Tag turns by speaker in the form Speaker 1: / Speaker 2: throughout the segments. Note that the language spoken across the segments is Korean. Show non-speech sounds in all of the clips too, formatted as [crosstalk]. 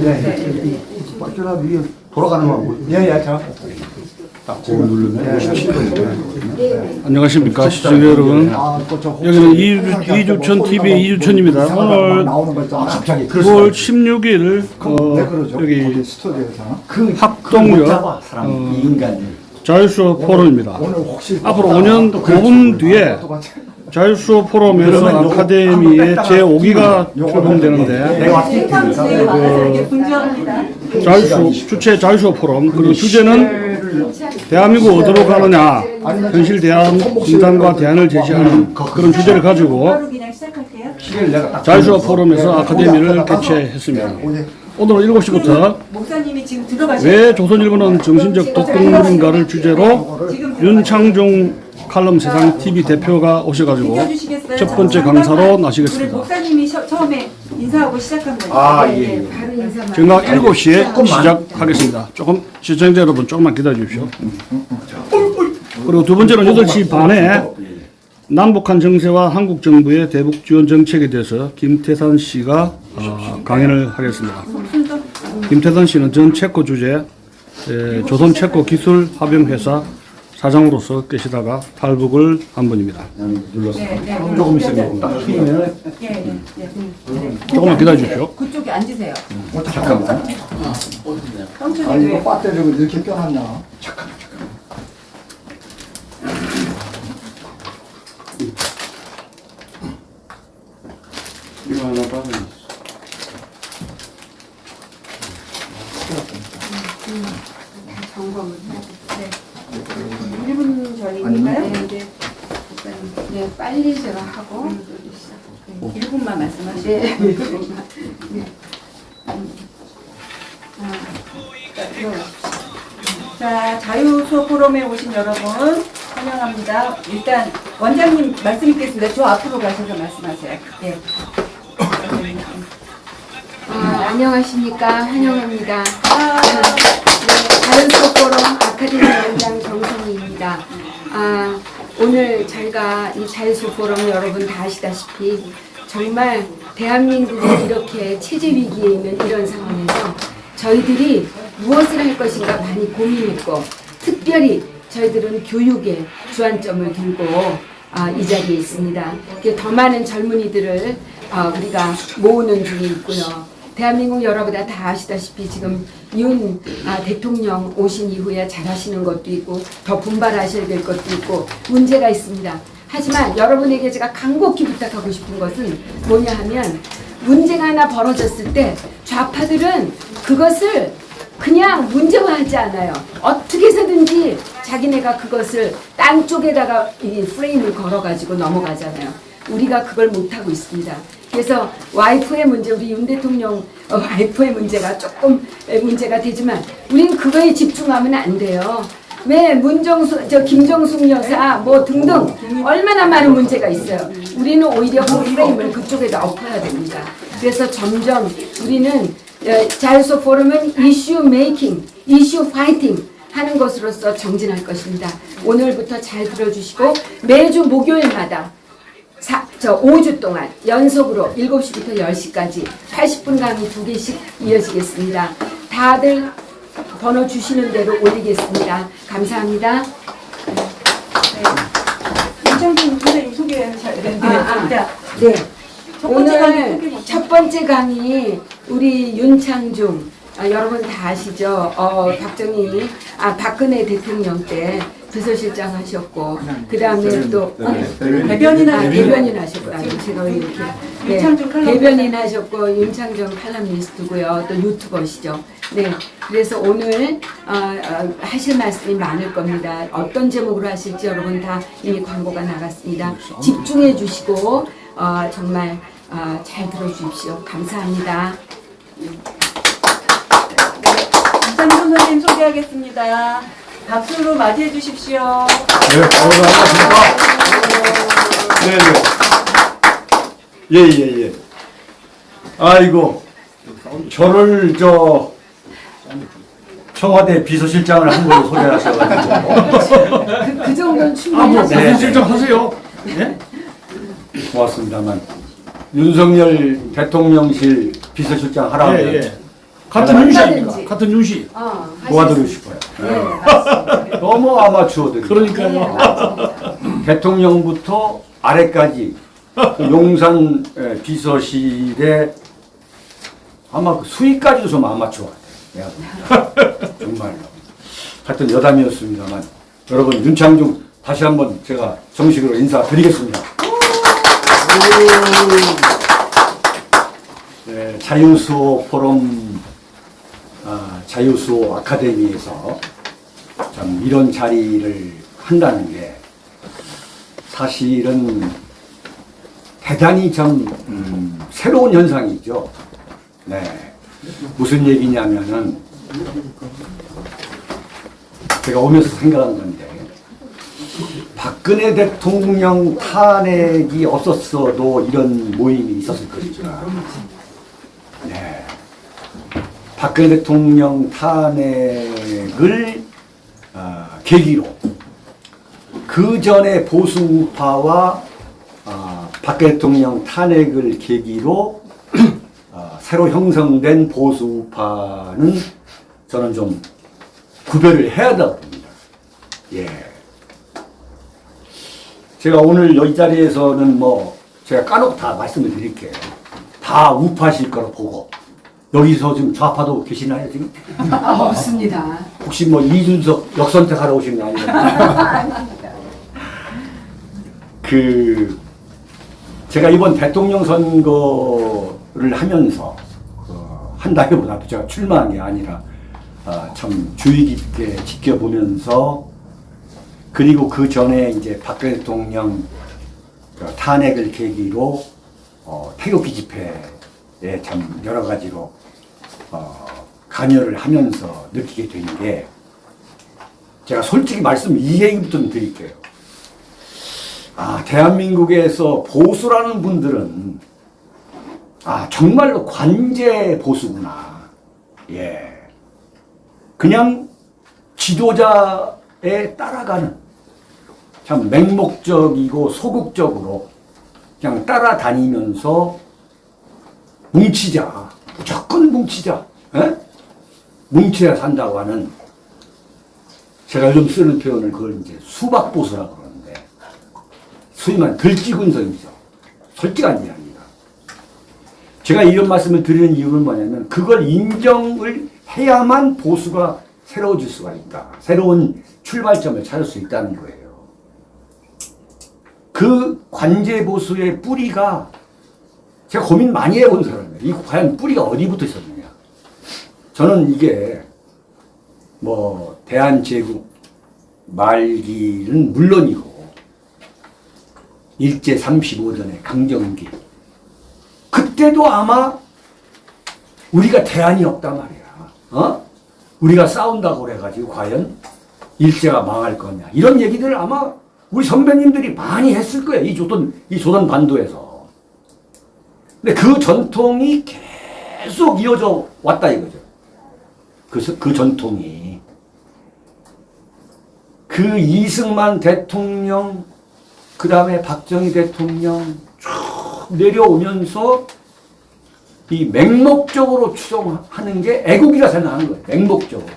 Speaker 1: 네.
Speaker 2: 빠져라 위에 돌아가는 거 뭐.
Speaker 1: 예예 저.
Speaker 2: 딱 그거 누르면 57분.
Speaker 3: 안녕하십니까 시청자 여러분
Speaker 2: 아또저
Speaker 3: 여기는 이주, 이주천 TV의 이주천입니다 오늘
Speaker 2: 있잖아. 갑자기
Speaker 3: 9월 16일 어,
Speaker 2: 왜 그러죠?
Speaker 3: 여기
Speaker 2: 스튜디오에서
Speaker 1: 그
Speaker 3: 합동역
Speaker 1: 인간이.
Speaker 3: 자율수업 포럼입니다
Speaker 2: 오늘 혹시
Speaker 3: 앞으로 5년 5분 뒤에
Speaker 2: 똑같이
Speaker 3: 자율수업 포럼에서 아카데미의 제5기가 출범되는데
Speaker 2: 테니까
Speaker 4: 이게 분주합니다.
Speaker 3: 자율수업 주최 자율수업 포럼. 그리고 주제는 대한민국 어디로 가느냐. 현실 대안 진단과 대안을 제시하는 그런 주제를 가지고 자율수업 포럼에서 아카데미를 개최했습니다.
Speaker 2: 오늘
Speaker 3: 오늘은 7시부터
Speaker 4: 목사님이 지금 들어가셔서
Speaker 3: 왜 조선일보는 정신적 독극물인가를 주제로 윤창중 칼럼 세상 TV 대표가 오셔가지고? 첫 번째 강사로 나시겠습니다.
Speaker 4: 목사님이 셔- 처음에 인사하고 시작한 거예요.
Speaker 2: 아 예.
Speaker 3: 정각 7시에 시작하겠습니다. 조금 시청자 여러분 조금만 기다려 주십시오. 그리고 두 번째는 8시 반에 남북한 정세와 한국 정부의 대북 지원 정책에 대해서 김태산 씨가 어, 강연을 하겠습니다. 김태산 씨는 전 체코 주재 에, 조선 체코 기술 합병 회사 사장으로서 계시다가 탈북을 한 분입니다.
Speaker 2: 눌렀어.
Speaker 4: 네, 네.
Speaker 2: 조금 있으면 딱 튀면은
Speaker 4: 예, 예, 예.
Speaker 3: 조금만 기다려 주십시오.
Speaker 4: 그쪽에 앉으세요.
Speaker 2: 잠깐만.
Speaker 4: 삼촌이
Speaker 2: 아니 이거
Speaker 4: 왜?
Speaker 2: 배터리가 이렇게 껴놨냐? 잠깐 잠깐.
Speaker 3: 이거 하나 빠져
Speaker 4: 점검을 해야 돼. 네. 1분 전이니까요. 네,
Speaker 5: 네, 빨리 제가 하고
Speaker 4: 1분만 말씀하시고.
Speaker 5: 네.
Speaker 4: 자, 자유수업 포럼에 오신 여러분 환영합니다. 일단 원장님 말씀 있겠습니다. 저 앞으로 가셔서 말씀하세요. 예.
Speaker 5: 아, 안녕하십니까 환영합니다.
Speaker 4: 아,
Speaker 5: 네, 자연수업포럼 아카데미 원장 정성희입니다. 아, 오늘 저희가 이 자연수업포럼 여러분 다 아시다시피 정말 대한민국이 이렇게 체제 위기에 있는 이런 상황에서 저희들이 무엇을 할 것인가 많이 고민했고 특별히 저희들은 교육에 주안점을 들고 아, 이 자리에 있습니다. 더 많은 젊은이들을 아, 우리가 모으는 중에 있고요. 대한민국 여러분 다 아시다시피 지금 윤 아, 대통령 오신 이후에 잘하시는 것도 있고 더 분발하셔야 될 것도 있고 문제가 있습니다. 하지만 여러분에게 제가 간곡히 부탁하고 싶은 것은 뭐냐 하면 문제가 하나 벌어졌을 때 좌파들은 그것을 그냥 문제화하지 않아요. 어떻게 해서든지 자기네가 그것을 딴 쪽에다가 이 프레임을 걸어가지고 넘어가잖아요. 우리가 그걸 못하고 있습니다. 그래서 와이프의 문제, 우리 윤 대통령 어, 와이프의 문제가 조금 에, 문제가 되지만 우린 그거에 집중하면 안 돼요. 왜 문정수, 저 김정숙 여사 뭐 등등 얼마나 많은 문제가 있어요. 우리는 오히려 그 프레임을 그쪽에다 엎어야 됩니다. 그래서 점점 우리는 어, 자유소 포럼은 이슈 메이킹, 이슈 파이팅 하는 것으로서 정진할 것입니다. 오늘부터 잘 들어주시고 매주 목요일마다 사, 저 5주 동안 연속으로 7시부터 10시까지 80분 강의 두 개씩 이어지겠습니다. 다들 번호 주시는 대로 올리겠습니다. 감사합니다.
Speaker 4: 윤창준 선생님 소개하셔야 되는데.
Speaker 5: 아, 아.
Speaker 4: 자,
Speaker 5: 네.
Speaker 4: 첫
Speaker 5: 오늘. 첫 번째 강의 우리 윤창중 아, 여러분 다 아시죠? 어, 박정희 아 박근혜 대통령 때 비서실장 하셨고 그 다음에 또 어?
Speaker 4: 대변인.
Speaker 5: 아,
Speaker 4: 하셨고.
Speaker 5: 대변인 하셨고 아니 제가 왜 이렇게. 네. 대변인 하셨고 윤창중 칼럼니스트고요. 또 유튜버시죠. 네. 그래서 오늘 어, 어, 하실 말씀이 많을 겁니다. 어떤 제목으로 하실지 여러분 다 이미 광고가 나갔습니다. 집중해 주시고 어, 정말 어, 잘 들어주십시오. 감사합니다.
Speaker 4: 윤창준 선생님 소개하겠습니다. 박수로 맞이해 주십시오.
Speaker 2: 네, 반갑습니다. 네, 네. 예, 예, 예. 아이고, 저를 저 청와대 비서실장을 한 걸로 소개하셔가지고
Speaker 5: 그, 그 정도는
Speaker 3: 아,
Speaker 5: 충분히
Speaker 3: 뭐,
Speaker 5: 하죠.
Speaker 2: 네.
Speaker 3: 실장 하세요?
Speaker 2: 예? 고맙습니다만 윤석열 대통령실 비서실장 하라고
Speaker 3: 예, 예. 같은 윤씨 아닙니까?
Speaker 5: 얼마든지.
Speaker 3: 같은 윤씨.
Speaker 5: 어,
Speaker 2: 도와드리고 싶어요.
Speaker 5: 네, 맞습니다.
Speaker 2: 너무 아마추어들.
Speaker 5: 네,
Speaker 3: 그러니까요.
Speaker 5: 맞습니다.
Speaker 2: 대통령부터 아래까지 그 용산 예, 비서실에 아마 그 수위까지도 좀 아마추어 같아요. 내가. 정말로. 하여튼 여담이었습니다만 여러분 윤창중 다시 한번 제가 정식으로 인사드리겠습니다. 네, 자유수호 포럼 아, 자유수호 아카데미에서 참 이런 자리를 한다는 게 사실은 대단히 좀 음, 새로운 현상이죠. 네. 무슨 얘기냐면은 제가 오면서 생각한 건데 박근혜 대통령 탄핵이 없었어도 이런 모임이 있었을 것이다. 네. 박근혜 대통령 탄핵을 아, 계기로 그 전에 보수 우파와 아, 박근혜 대통령 탄핵을 계기로 아, 새로 형성된 보수 우파는 저는 좀 구별을 해야 한다고 봅니다. 예. 제가 오늘 이 자리에서는 뭐 제가 까놓고 다 말씀을 드릴게요. 다 우파실 거로 보고 여기서 지금 좌파도 계시나요 지금?
Speaker 5: 아, 없습니다.
Speaker 2: 혹시 뭐 이준석 역선택하러 오신 거 아니에요? [laughs] 그 제가 이번 대통령 선거를 하면서 어, 한다기보다도 제가 출마한 게 아니라 아, 참 주의 깊게 지켜보면서 그리고 그 전에 이제 박근혜 대통령 그 탄핵을 계기로 어, 태극기 집회에 참 여러 가지로 어, 관여를 하면서 느끼게 된 게 제가 솔직히 말씀 이 얘기부터 좀 드릴게요. 아, 대한민국에서 보수라는 분들은 아, 정말로 관제 보수구나. 예. 그냥 지도자에 따라가는 참 맹목적이고 소극적으로 그냥 따라다니면서 뭉치자. 무조건 뭉치자. 예? 뭉쳐야 산다고 하는 제가 요즘 쓰는 표현을 그걸 이제 수박보수라고 그러는데 소위 말해 들쥐군성이죠. 솔직한 이야기입니다. 제가 이런 말씀을 드리는 이유는 뭐냐면 그걸 인정을 해야만 보수가 새로워질 수가 있다. 새로운 출발점을 찾을 수 있다는 거예요. 그 관제 보수의 뿌리가 제가 고민 많이 해본 사람 이에요. 이 과연 뿌리가 어디부터 있었느냐. 저는 이게 뭐 대한제국 말기는 물론이고 일제 35전의 강점기 그때도 아마 우리가 대안이 없단 말이야. 어? 우리가 싸운다고 그래가지고 과연 일제가 망할 거냐 이런 얘기들을 아마 우리 선배님들이 많이 했을 거예요. 이 조선 이 조선 반도에서. 근데 그 전통이 계속 이어져 왔다 이거죠. 그, 그 전통이. 그 이승만 대통령, 그 다음에 박정희 대통령 쭉 내려오면서 이 맹목적으로 추종하는 게 애국이라 생각하는 거예요. 맹목적으로.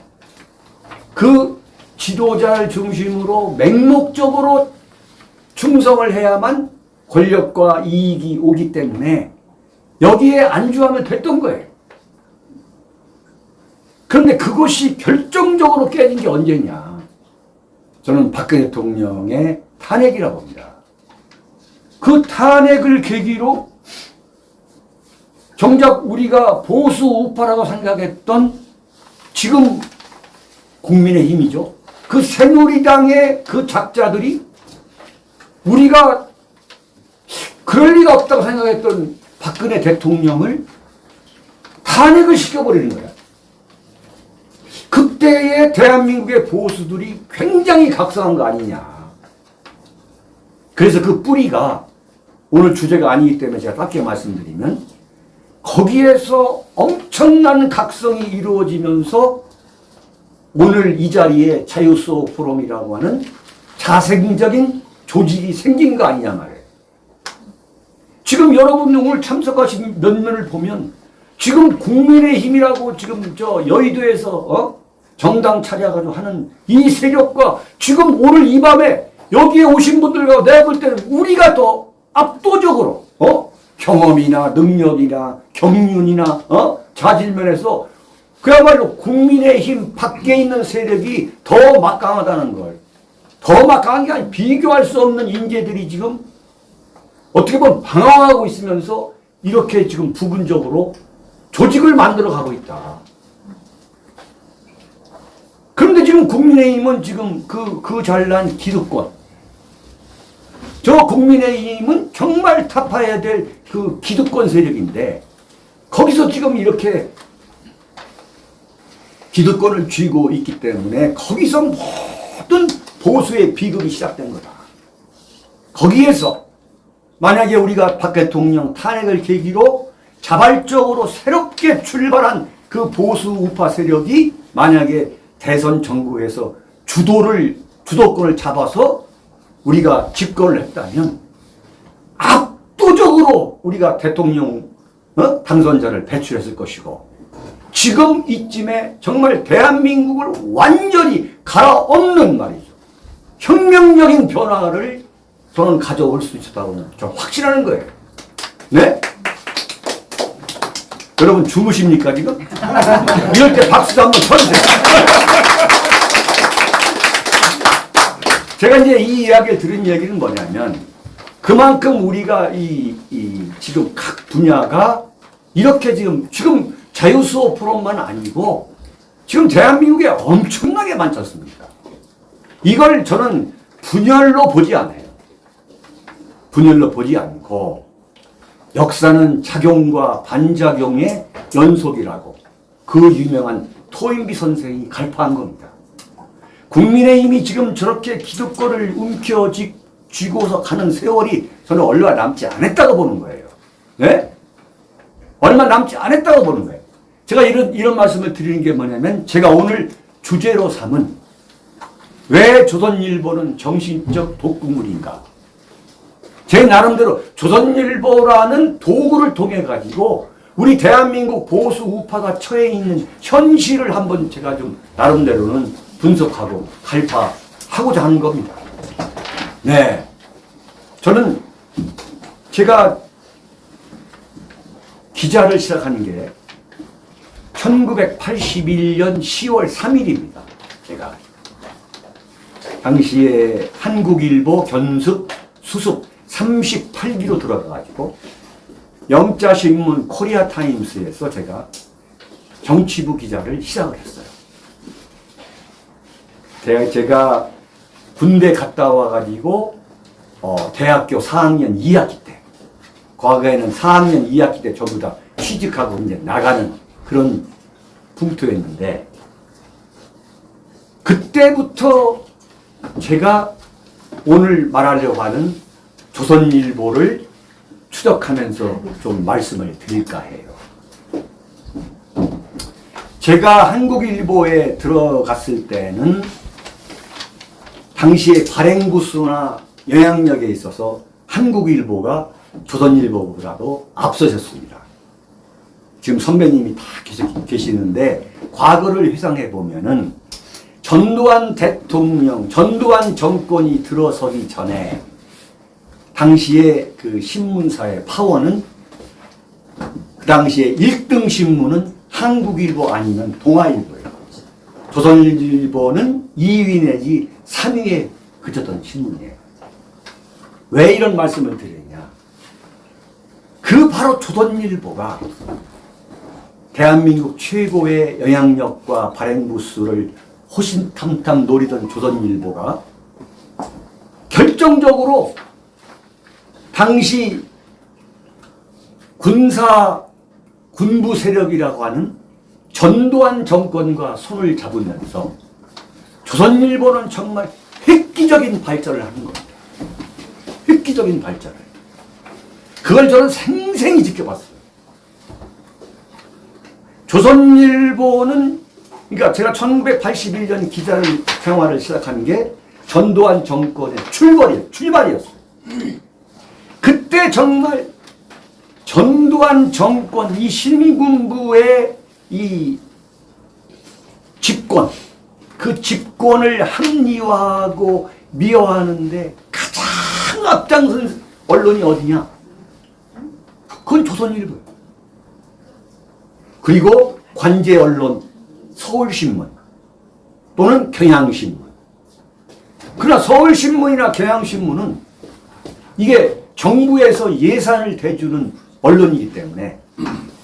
Speaker 2: 그 지도자를 중심으로 맹목적으로 충성을 해야만 권력과 이익이 오기 때문에 여기에 안주하면 됐던 거예요. 그런데 그것이 결정적으로 깨진 게 언제냐. 저는 박근혜 대통령의 탄핵이라고 봅니다. 그 탄핵을 계기로 정작 우리가 보수 우파라고 생각했던 지금 국민의 힘이죠. 그 새누리당의 그 작자들이 우리가 그럴 리가 없다고 생각했던 박근혜 대통령을 탄핵을 시켜버리는 거야. 그때의 대한민국의 보수들이 굉장히 각성한 거 아니냐. 그래서 그 뿌리가 오늘 주제가 아니기 때문에 제가 짧게 말씀드리면 거기에서 엄청난 각성이 이루어지면서 오늘 이 자리에 자유소 포럼이라고 하는 자생적인 조직이 생긴 거 아니냐 말이에요. 지금 여러분 오늘 참석하신 몇 면을 보면 지금 국민의힘이라고 지금 저 여의도에서 어? 정당 차려가지고 하는 이 세력과 지금 오늘 이 밤에 여기에 오신 분들과 내가 볼 때는 우리가 더 압도적으로 어? 경험이나 능력이나 경륜이나 어? 자질면에서 그야말로 국민의힘 밖에 있는 세력이 더 막강하다는 걸. 더 막강한 게 아니라 비교할 수 없는 인재들이 지금 어떻게 보면 방황하고 있으면서 이렇게 지금 부분적으로 조직을 만들어 가고 있다. 그런데 지금 국민의힘은 지금 그, 그 잘난 기득권. 저 국민의힘은 정말 타파해야 될 그 기득권 세력인데 거기서 지금 이렇게 기득권을 쥐고 있기 때문에 거기서 모든 보수의 비극이 시작된 거다. 거기에서 만약에 우리가 박 대통령 탄핵을 계기로 자발적으로 새롭게 출발한 그 보수 우파 세력이 만약에 대선 정부에서 주도를 주도권을 잡아서 우리가 집권을 했다면 압도적으로 우리가 대통령 어? 당선자를 배출했을 것이고 지금 이쯤에 정말 대한민국을 완전히 갈아엎는 말이죠. 혁명적인 변화를 저는 가져올 수 있었다고 저 확신하는 거예요. 네? 여러분 주무십니까 지금? [laughs] 이럴 때 박수도 한번 쳐주세요. 제가 이제 이 이야기를 들은 얘기는 뭐냐면 그만큼 우리가 이, 이 지금 각 분야가 이렇게 지금 지금 자유수호 프로만 아니고 지금 대한민국에 엄청나게 많지 않습니까? 이걸 저는 분열로 보지 않아요. 분열로 보지 않고 역사는 작용과 반작용의 연속이라고 그 유명한 토인비 선생이 갈파한 겁니다. 국민의힘이 지금 저렇게 기득권을 움켜쥐고서 가는 세월이 저는 얼마 남지 않았다고 보는 거예요. 네? 얼마 남지 않았다고 보는 거예요. 제가 이런, 이런 말씀을 드리는 게 뭐냐면 제가 오늘 주제로 삼은 왜 조선일보는 정신적 독극물인가? 제 나름대로 조선일보라는 도구를 통해 가지고 우리 대한민국 보수 우파가 처해 있는 현실을 한번 제가 좀 나름대로는 분석하고 갈파하고자 하는 겁니다. 네. 저는 제가 기자를 시작하는 게 1981년 10월 3일입니다. 제가 당시에 한국일보 견습 수습 38기로 들어가가지고 영자신문 코리아 타임스에서 제가 정치부 기자를 시작을 했어요. 제가, 제가 군대 갔다 와가지고 어, 대학교 4학년 2학기 때 과거에는 4학년 2학기 때 전부 다 취직하고 이제 나가는 그런 풍토였는데 그때부터 제가 오늘 말하려고 하는 조선일보를 추적하면서 좀 말씀을 드릴까 해요. 제가 한국일보에 들어갔을 때는 당시에 발행부수나 영향력에 있어서 한국일보가 조선일보보다도 앞서셨습니다. 지금 선배님이 다 계시- 계시는데 과거를 회상해 보면은 전두환 대통령, 전두환 정권이 들어서기 전에 당시에 그 신문사의 파워는 그 당시에 1등 신문은 한국일보 아니면 동아일보예요. 조선일보는 2위 내지 3위에 그쳤던 신문이에요. 왜 이런 말씀을 드리냐? 그 바로 조선일보가 대한민국 최고의 영향력과 발행부수를 호신탐탐 노리던 조선일보가 결정적으로 당시 군사 군부 세력이라고 하는 전두환 정권과 손을 잡으면서 조선일보는 정말 획기적인 발전을 하는 겁니다. 획기적인 발전을. 그걸 저는 생생히 지켜봤어요. 조선일보는 그러니까 제가 1981년 기자를 생활을 시작한 게 전두환 정권의 출발이에요. 출발이었어요. 그때 정말 전두환 정권 이 신군부의 이 집권 그 집권을 합리화하고 미화하는데 가장 앞장선 언론이 어디냐? 그건 조선일보예요. 그리고 관제 언론 서울신문 또는 경향신문. 그러나 서울신문이나 경향신문은 이게 정부에서 예산을 대주는 언론이기 때문에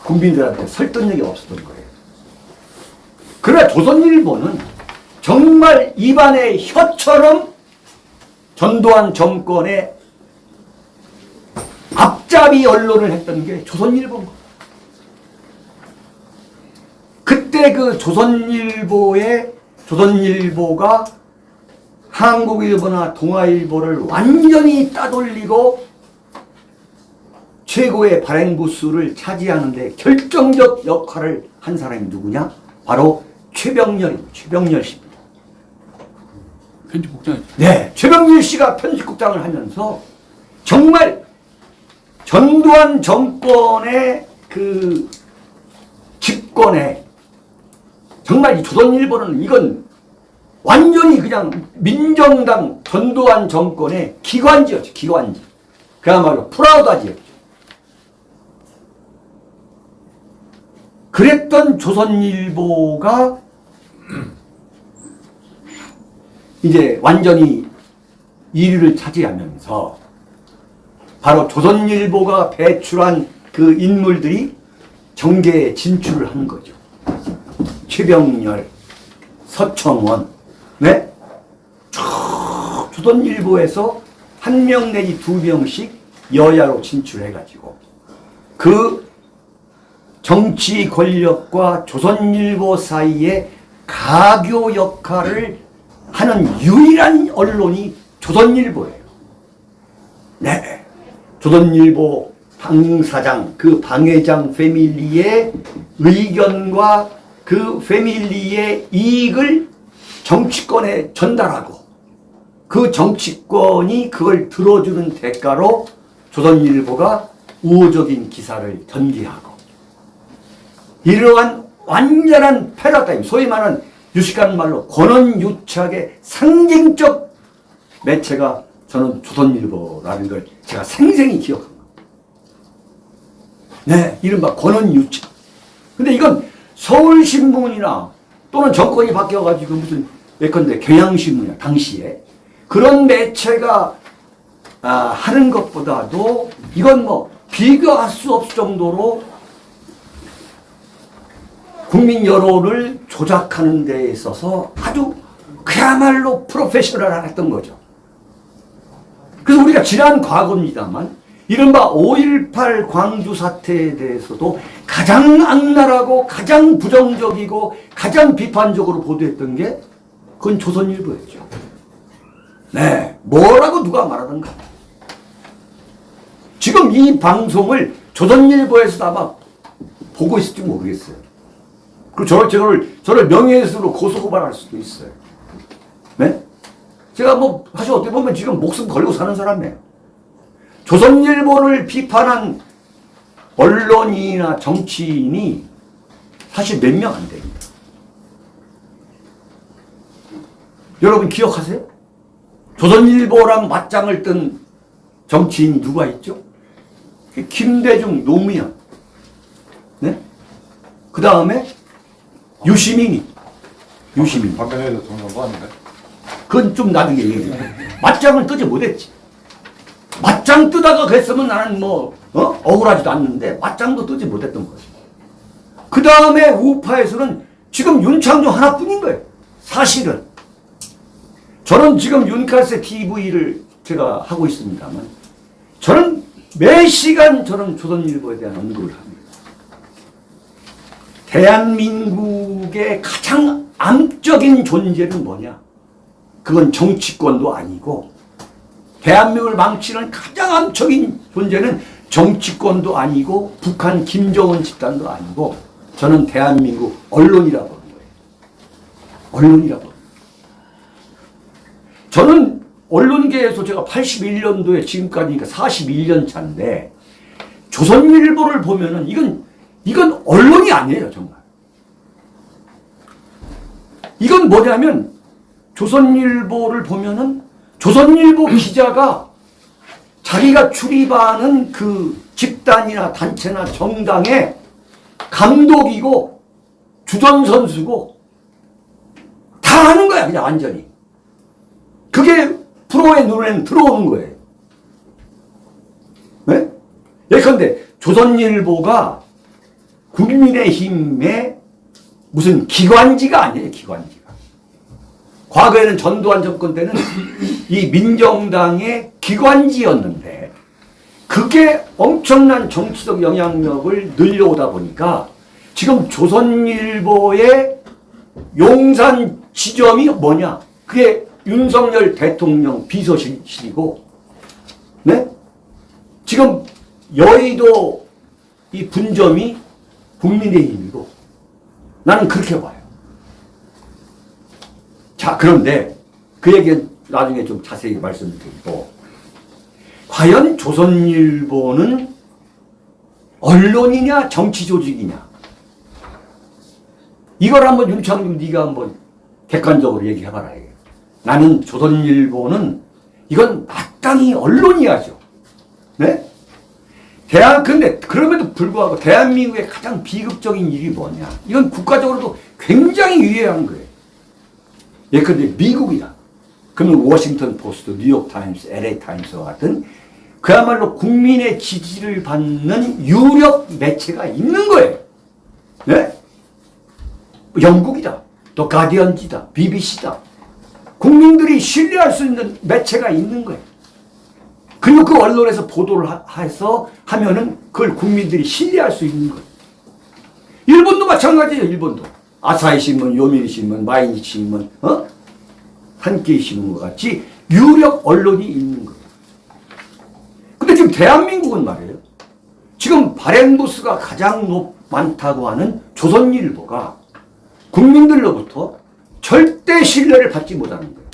Speaker 2: 국민들한테 설득력이 없었던 거예요. 그러나 조선일보는 정말 입안의 혀처럼 전두환 정권의 앞잡이 언론을 했던 게 조선일보인 거예요. 그때 그 조선일보의 조선일보가 한국일보나 동아일보를 완전히 따돌리고 최고의 발행 부수를 차지하는데 결정적 역할을 한 사람이 누구냐? 바로 최병렬, 최병렬 씨입니다.
Speaker 1: 편집국장이죠.
Speaker 2: 네, 최병렬 씨가 편집국장을 하면서 정말 전두환 정권의 그 집권에 정말 이 조선일보는 이건 완전히 그냥 민정당 전두환 정권의 기관지였죠, 기관지. 그야말로 프라우다지였죠. 그랬던 조선일보가 이제 완전히 1위를 차지하면서 바로 조선일보가 배출한 그 인물들이 정계에 진출을 한 거죠. 최병렬, 서청원, 네? 쭉 조선일보에서 한 명 내지 두 명씩 여야로 진출해가지고 그 정치 권력과 조선일보 사이에 가교 역할을 하는 유일한 언론이 조선일보예요. 네. 조선일보 방사장, 그 방회장 패밀리의 의견과 그 패밀리의 이익을 정치권에 전달하고 그 정치권이 그걸 들어주는 대가로 조선일보가 우호적인 기사를 전개하고 이러한 완전한 패러다임, 소위 말하는 유식한 말로 권원유착의 상징적 매체가 저는 조선일보라는 걸 제가 생생히 기억합니다. 네, 이른바 권원유착. 근데 이건 서울신문이나 또는 정권이 바뀌어가지고 무슨 예컨대 경향신문이나 당시에 그런 매체가 아, 하는 것보다도 이건 뭐 비교할 수 없을 정도로 국민 여론을 조작하는 데 있어서 아주 그야말로 프로페셔널했던 거죠. 그래서 우리가 지난 과거입니다만 이른바 5.18 광주 사태에 대해서도 가장 악랄하고 가장 부정적이고 가장 비판적으로 보도했던 게 그건 조선일보였죠. 네, 뭐라고 누가 말하던가. 지금 이 방송을 조선일보에서도 아마 보고 있을지 모르겠어요. 그 저를 저를 저를 명예훼손으로 고소고발할 수도 있어요. 네? 제가 뭐 사실 어떻게 보면 지금 목숨 걸고 사는 사람이에요. 조선일보를 비판한 언론이나 정치인이 사실 몇 명 안 됩니다. 여러분 기억하세요? 조선일보랑 맞짱을 뜬 정치인이 누가 있죠? 김대중, 노무현. 네? 그 다음에 유시민이. 유시민.
Speaker 6: 박근혜 대통령도 아닌데.
Speaker 2: 그건 좀 나중에 얘기해. 맞짱을 뜨지 못했지. 맞짱 뜨다가 그랬으면 나는 뭐, 어? 억울하지도 않는데, 맞짱도 뜨지 못했던 거지. 그 다음에 우파에서는 지금 윤창조 하나뿐인 거예요. 사실은. 저는 지금 윤칼세 TV를 제가 하고 있습니다만, 저는 매 시간 저는 조선일보에 대한 언급을 합니다. 대한민국의 가장 암적인 존재는 뭐냐? 그건 정치권도 아니고 대한민국을 망치는 가장 암적인 존재는 정치권도 아니고 북한 김정은 집단도 아니고 저는 대한민국 언론이라고 하는 거예요. 언론이라고. 저는 언론계에서 제가 81년도에 지금까지니까 41년 차인데 조선일보를 보면은 이건 이건 언론이 아니에요 정말. 이건 뭐냐면 조선일보를 보면은 조선일보 기자가 자기가 출입하는 그 집단이나 단체나 정당의 감독이고 주전선수고 다 하는 거야 그냥 완전히. 그게 프로의 눈에는 들어오는 거예요. 네? 예컨대 조선일보가 국민의힘의 무슨 기관지가 아니에요, 기관지가. 과거에는 전두환 정권 때는 이 민정당의 기관지였는데 그게 엄청난 정치적 영향력을 늘려오다 보니까 지금 조선일보의 용산 지점이 뭐냐? 그게 윤석열 대통령 비서실이고, 네? 지금 여의도 이 분점이 국민의힘이고, 나는 그렇게 봐요. 자, 그런데 그 얘기는 나중에 좀 자세히 말씀드리고, 과연 조선일보는 언론이냐 정치 조직이냐? 이걸 한번 윤창중 네가 한번 객관적으로 얘기해봐라. 이게. 나는 조선일보는 이건 마땅히 언론이야죠. 네? 대한 근데 그럼에도 불구하고 대한민국의 가장 비극적인 일이 뭐냐? 이건 국가적으로도 굉장히 유해한 거예요. 예컨대 미국이다. 그러면 워싱턴 포스트, 뉴욕 타임스, LA 타임스와 같은 그야말로 국민의 지지를 받는 유력 매체가 있는 거예요. 네? 영국이다. 또 가디언지다. BBC다. 국민들이 신뢰할 수 있는 매체가 있는 거예요. 그리고 그 언론에서 보도를 하- 해서 하면은 그걸 국민들이 신뢰할 수 있는 거예요. 일본도 마찬가지예요, 일본도. 아사히 신문, 요미리 신문, 마이니 신문, 어? 한끼 신문과 같이 유력 언론이 있는 거예요. 근데 지금 대한민국은 말이에요. 지금 발행부수가 가장 높, 많다고 하는 조선일보가 국민들로부터 절대 신뢰를 받지 못하는 거예요.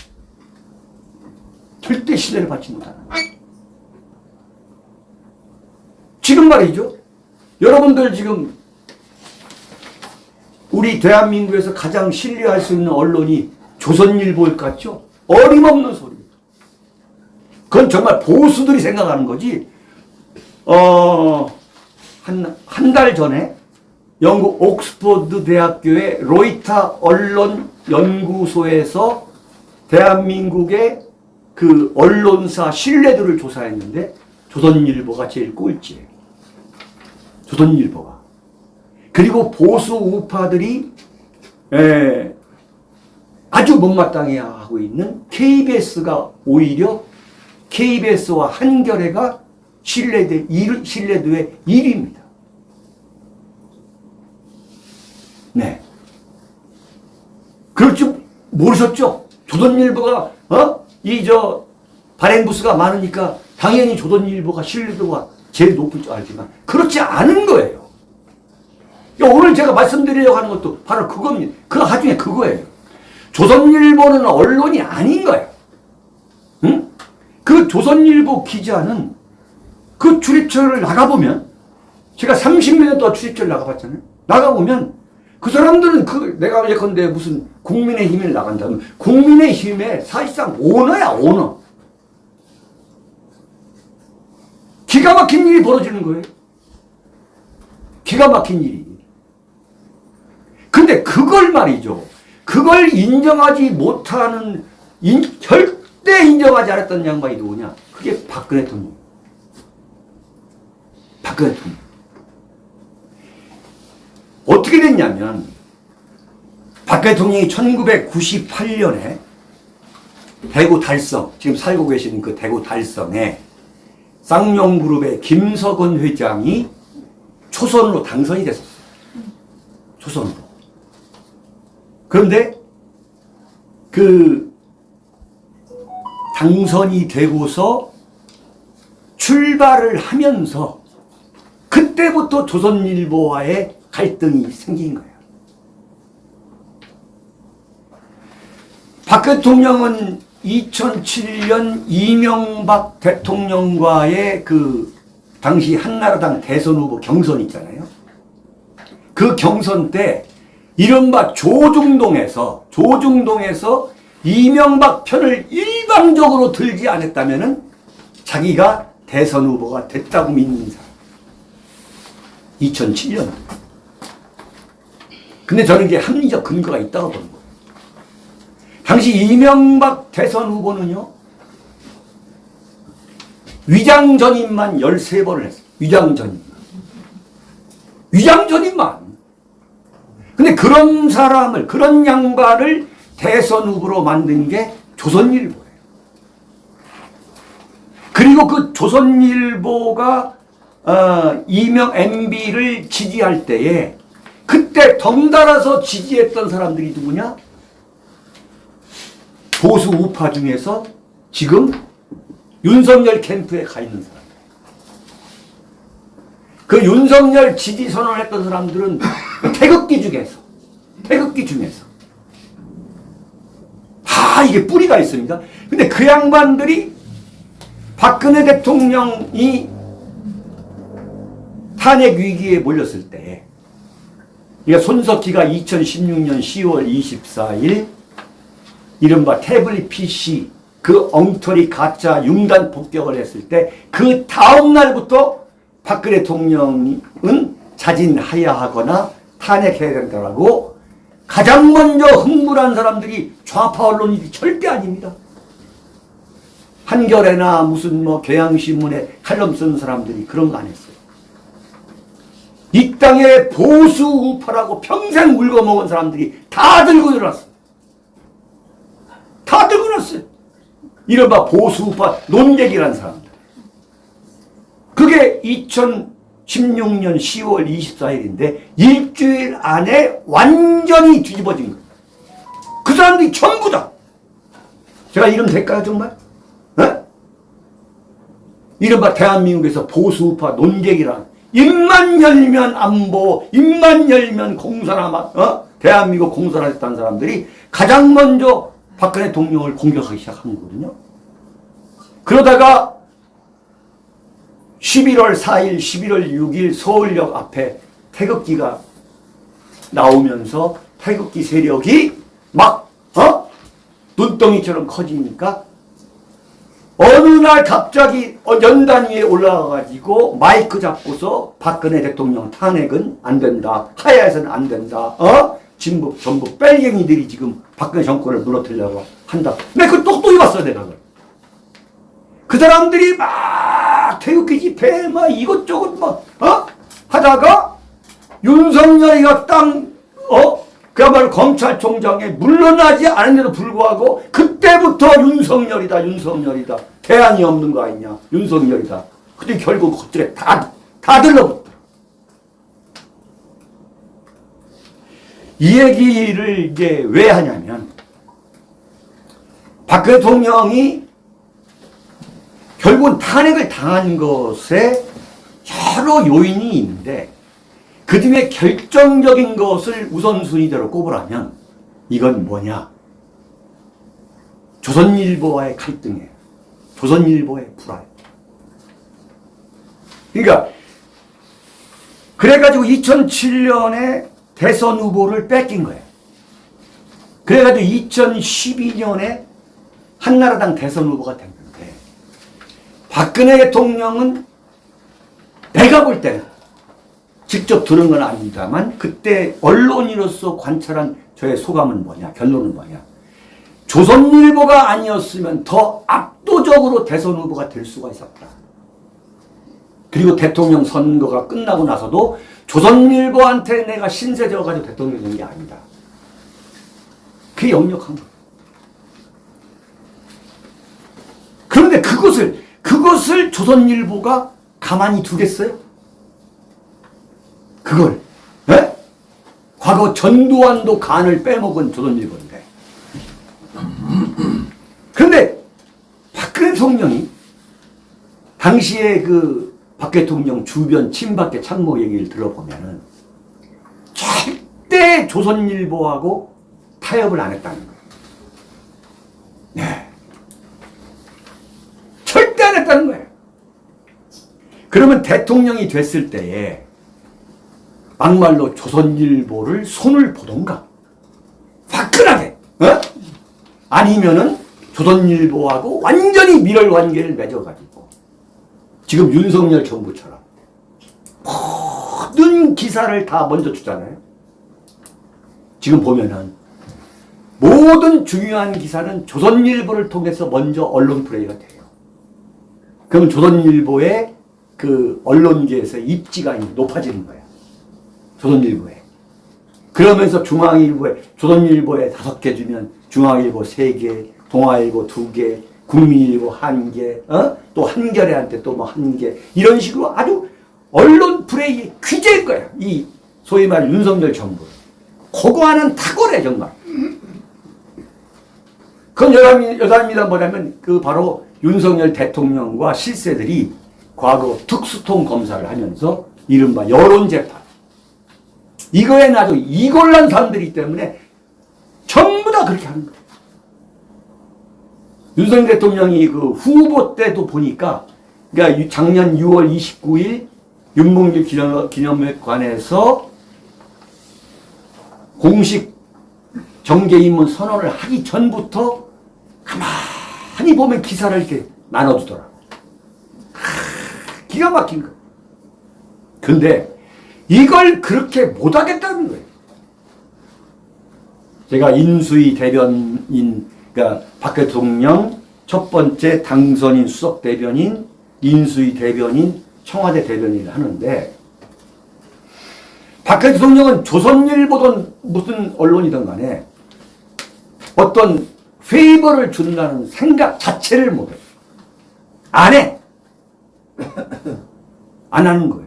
Speaker 2: 절대 신뢰를 받지 못하는 거예요. 지금 말이죠. 여러분들 지금 우리 대한민국에서 가장 신뢰할 수 있는 언론이 조선일보일 것 같죠? 어림없는 소리예요. 그건 정말 보수들이 생각하는 거지. 어, 한, 한 달 전에 영국 옥스퍼드 대학교의 로이타 언론 연구소에서 대한민국의 그 언론사 신뢰도를 조사했는데 조선일보가 제일 꼴찌예요. 조선일보가. 그리고 보수 우파들이 에, 아주 못마땅해 하고 있는 KBS가 오히려 KBS와 한겨레가 신뢰대, 일, 신뢰도의 1위입니다. 네. 그럴 줄 모르셨죠? 조선일보가, 어? 이, 저, 발행부수가 많으니까 당연히 조선일보가 신뢰도가 제일 높을 줄 알지만, 그렇지 않은 거예요. 야, 오늘 제가 말씀드리려고 하는 것도 바로 그겁니다. 그 하중에 그거예요. 조선일보는 언론이 아닌 거예요. 응? 그 조선일보 기자는 그 출입처를 나가보면 제가 30몇 년 동안 출입처를 나가봤잖아요. 나가보면 그 사람들은 그 내가 예컨대 무슨 국민의힘을 나간다면 국민의힘의 사실상 오너야 오너. 기가 막힌 일이 벌어지는 거예요. 기가 막힌 일이. 근데 그걸 말이죠. 그걸 인정하지 못하는 인, 절대 인정하지 않았던 양반이 누구냐? 그게 박근혜 대통령. 박근혜 대통령. 어떻게 됐냐면 박근혜 대통령이 1998년에 대구 달성, 지금 살고 계시는 그 대구 달성에 쌍용그룹의 김석원 회장이 초선으로 당선이 됐었어요. 초선으로. 그런데 그 당선이 되고서 출발을 하면서 그때부터 조선일보와의 갈등이 생긴 거예요. 박 대통령은 2007년 이명박 대통령과의 그 당시 한나라당 대선 후보 경선 있잖아요. 그 경선 때 이른바 조중동에서 조중동에서 이명박 편을 일방적으로 들지 않았다면은 자기가 대선 후보가 됐다고 믿는 사람. 2007년. 근데 저는 이게 합리적 근거가 있다고 보는 거예요. 당시 이명박 대선 후보는요, 위장전입만 13번을 했어요. 위장전입만. 위장전입만. 근데 그런 사람을, 그런 양반을 대선 후보로 만든 게 조선일보예요. 그리고 그 조선일보가 어, 이명 MB를 지지할 때에 그때 덩달아서 지지했던 사람들이 누구냐? 보수 우파 중에서 지금 윤석열 캠프에 가 있는 사람. 그 윤석열 지지 선언을 했던 사람들은 태극기 중에서, 태극기 중에서. 다 이게 뿌리가 있습니다. 근데 그 양반들이 박근혜 대통령이 탄핵 위기에 몰렸을 때, 그러니까 손석희가 2016년 10월 24일 이른바 태블릿 PC 그 엉터리 가짜 융단 폭격을 했을 때 그 다음 날부터 박근혜 대통령은 자진하야 하거나 탄핵해야 된다라고 가장 먼저 흥분한 사람들이 좌파 언론이 절대 아닙니다. 한겨레나 무슨 뭐 경향신문에 칼럼 쓴 사람들이 그런 거 안 했어요. 이 땅에 보수 우파라고 평생 물고 먹은 사람들이 다 들고 일어났어. 다 일어났어요. 이른바 보수 우파 논객이라는 사람들. 그게 2016년 10월 24일인데 일주일 안에 완전히 뒤집어진 거예요. 그 사람들이 전부 다. 제가 이름 될까요 정말? 어? 이른바 대한민국에서 보수우파 논객이란 입만 열면 안보, 입만 열면 공산화, 어? 대한민국 공산화했다는 사람들이 가장 먼저 박근혜 대통령을 공격하기 시작한 거거든요. 그러다가 11월 4일, 11월 6일 서울역 앞에 태극기가 나오면서 태극기 세력이 막, 어? 눈덩이처럼 커지니까 어느 날 갑자기 어, 연단 위에 올라가가지고 마이크 잡고서 박근혜 대통령 탄핵은 안 된다. 하야에서는 안 된다. 어? 진보, 전부 뺄갱이들이 지금 박근혜 정권을 무너뜨리려고 한다. 내가 그 똑똑히 봤어, 내가 그걸. 그 사람들이 막 태극기 집회 막 이것저것 막, 어? 하다가 윤석열이가 땅, 어? 그야말로 검찰총장에 물러나지 않은데도 불구하고 그때부터 윤석열이다 윤석열이다 대안이 없는 거 아니냐 윤석열이다 근데 결국 그들에 다, 다 들러붙더라 이 얘기를 이제 왜 하냐면 박 대통령이 결국은 탄핵을 당한 것에 여러 요인이 있는데 그 중에 결정적인 것을 우선순위대로 꼽으라면 이건 뭐냐? 조선일보와의 갈등이에요. 조선일보의 불알. 그러니까 그래가지고 2007년에 대선 후보를 뺏긴 거예요. 그래가지고 2012년에 한나라당 대선 후보가 됐는데 박근혜 대통령은 내가 볼 때는 직접 들은 건 아닙니다만 그때 언론인으로서 관찰한 저의 소감은 뭐냐 결론은 뭐냐 조선일보가 아니었으면 더 압도적으로 대선 후보가 될 수가 있었다. 그리고 대통령 선거가 끝나고 나서도 조선일보한테 내가 신세 져가지고 대통령이 된게 아니다. 그게 역력한 거예요. 그런데 그것을 그것을 조선일보가 가만히 두겠어요? 그걸 에? 과거 전두환도 간을 빼먹은 조선일보인데 그런데 박근혜 대통령이 당시에 그 박 대통령 주변 친박계 참모 얘기를 들어보면은 절대 조선일보하고 타협을 안 했다는 거예요. 네. 절대 안 했다는 거예요. 그러면 대통령이 됐을 때에 막말로 조선일보를 손을 보던가 화끈하게 어? 아니면은 조선일보하고 완전히 밀월 관계를 맺어가지고 지금 윤석열 정부처럼 모든 기사를 다 먼저 주잖아요. 지금 보면은 모든 중요한 기사는 조선일보를 통해서 먼저 언론 플레이가 돼요. 그러면 조선일보의 그 언론계에서 입지가 높아지는 거야. 조선일보에. 그러면서 중앙일보에, 조선일보에 다섯 개 주면 중앙일보 세 개, 동아일보 두 개, 국민일보 한 개, 어? 또 한겨레한테 또 뭐 한 개. 이런 식으로 아주 언론 플레이 귀재인 거야. 이 소위 말 윤석열 정부. 그거 하는 탁월해, 정말. 그건 여담이, 여담입니다. 뭐냐면 그 바로 윤석열 대통령과 실세들이 과거 특수통 검사를 하면서 이른바 여론재판. 이거에 나도 이골란 사람들이기 때문에 전부 다 그렇게 하는 거예요. 윤석열 대통령이 그 후보 때도 보니까 그러니까 유- 작년 6월 29일 윤봉길 기념, 기념회관에서 공식 정계 입문 선언을 하기 전부터 가만히 보면 기사를 이렇게 나눠주더라. 하, 기가 막힌 거. 근데 이걸 그렇게 못하겠다는 거예요. 제가 인수위 대변인, 그러니까 박 대통령 첫 번째 당선인 수석 대변인, 인수위 대변인, 청와대 대변인을 하는데 박 대통령은 조선일보든 무슨 언론이든 간에 어떤 페이버를 준다는 생각 자체를 못해. 안 해. [laughs] 안 하는 거예요.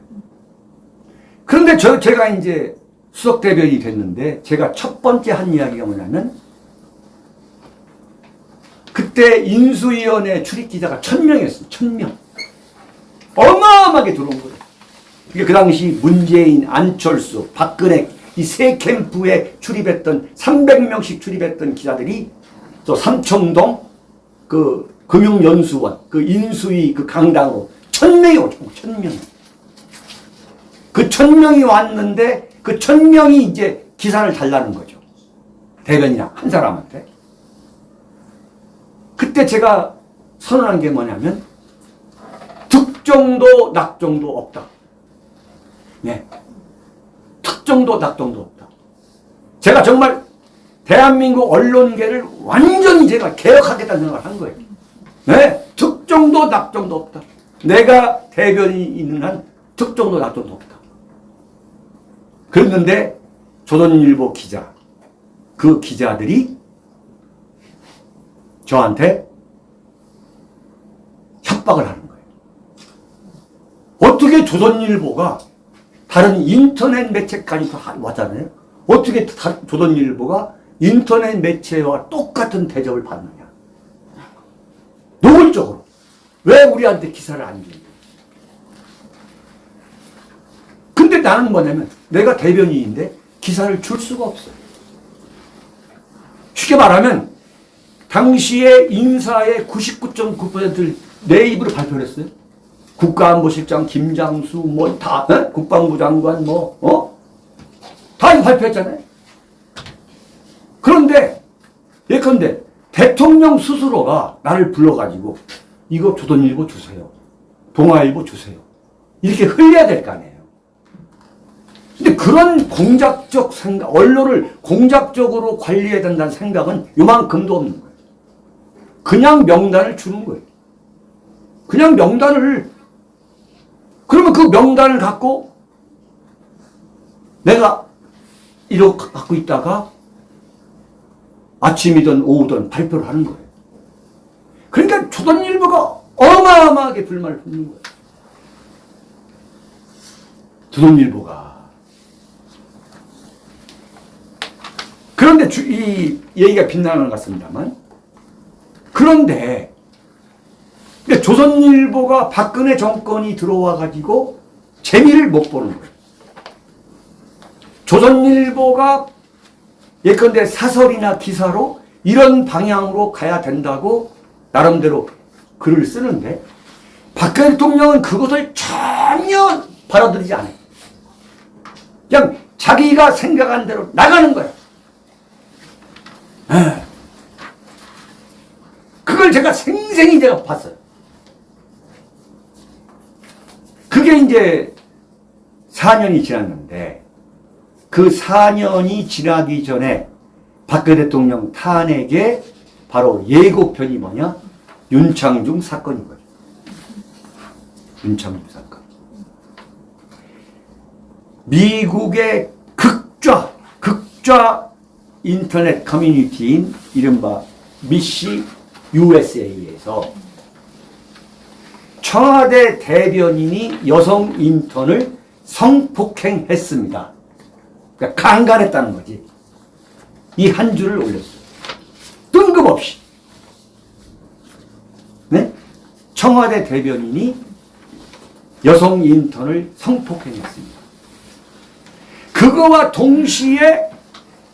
Speaker 2: 그런데 저, 제가 이제 수석 대변이 됐는데 제가 첫 번째 한 이야기가 뭐냐면 그때 인수위원회 출입기자가 천 명이었어요. 천 명. 어마어마하게 들어온 거예요. 이게 그 당시 문재인, 안철수, 박근혜 이 세 캠프에 출입했던 300명씩 출입했던 기자들이 저 삼청동 그 금융연수원 그 인수위 그 강당으로 천 명이 오죠. 천 명. 그 천 명이 왔는데 그 천 명이 이제 기사를 달라는 거죠. 대변이랑 한 사람한테. 그때 제가 선언한 게 뭐냐면 득정도 낙정도 없다. 네. 특정도 낙정도 없다. 제가 정말 대한민국 언론계를 완전히 제가 개혁하겠다는 생각을 한 거예요. 네. 특정도 낙정도 없다. 내가 대변이 있는 한 특정도 낙정도 없다. 그랬는데 조선일보 기자, 그 기자들이 저한테 협박을 하는 거예요. 어떻게 조선일보가 다른 인터넷 매체까지 다 왔잖아요. 어떻게 다- 조선일보가 인터넷 매체와 똑같은 대접을 받느냐. 노골적으로. 왜 우리한테 기사를 안 주냐. 근데 나는 뭐냐면 내가 대변인인데 기사를 줄 수가 없어요. 쉽게 말하면 당시에 인사의 99.9%를 내 입으로 발표를 했어요. 국가안보실장 김장수 뭐다 국방부 장관 뭐 어? 다 발표했잖아요. 그런데 예컨대 대통령 스스로가 나를 불러가지고 이거 조선일보 주세요. 동아일보 주세요. 이렇게 흘려야 될 거 아니에요. 근데 그런 공작적 생각, 언론을 공작적으로 관리해야 된다는 생각은 요만큼도 없는 거예요. 그냥 명단을 주는 거예요. 그냥 명단을 그러면 그 명단을 갖고 내가 이렇게 갖고 있다가 아침이든 오후든 발표를 하는 거예요. 그러니까 조선일보가 어마어마하게 불만을 품는 거예요. 조선일보가 그런데 주, 이 얘기가 빛나는 것 같습니다만 그런데 조선일보가 박근혜 정권이 들어와 가지고 재미를 못 보는 거예요. 조선일보가 예컨대 사설이나 기사로 이런 방향으로 가야 된다고 나름대로 글을 쓰는데 박근혜 대통령은 그것을 전혀 받아들이지 않아요. 그냥 자기가 생각한 대로 나가는 거야. 에. 그걸 제가 생생히 제가 봤어요. 그게 이제 4년이 지났는데 그 4년이 지나기 전에 박근혜 대통령 탄핵의 바로 예고편이 뭐냐? 윤창중 사건인 거죠. 윤창중 사건. 미국의 극좌, 극좌 인터넷 커뮤니티인 이른바 미시 USA에서 청와대 대변인이 여성 인턴을 성폭행했습니다. 그러니까 강간했다는 거지. 이 한 줄을 올렸어요. 뜬금없이. 네? 청와대 대변인이 여성 인턴을 성폭행했습니다. 그거와 동시에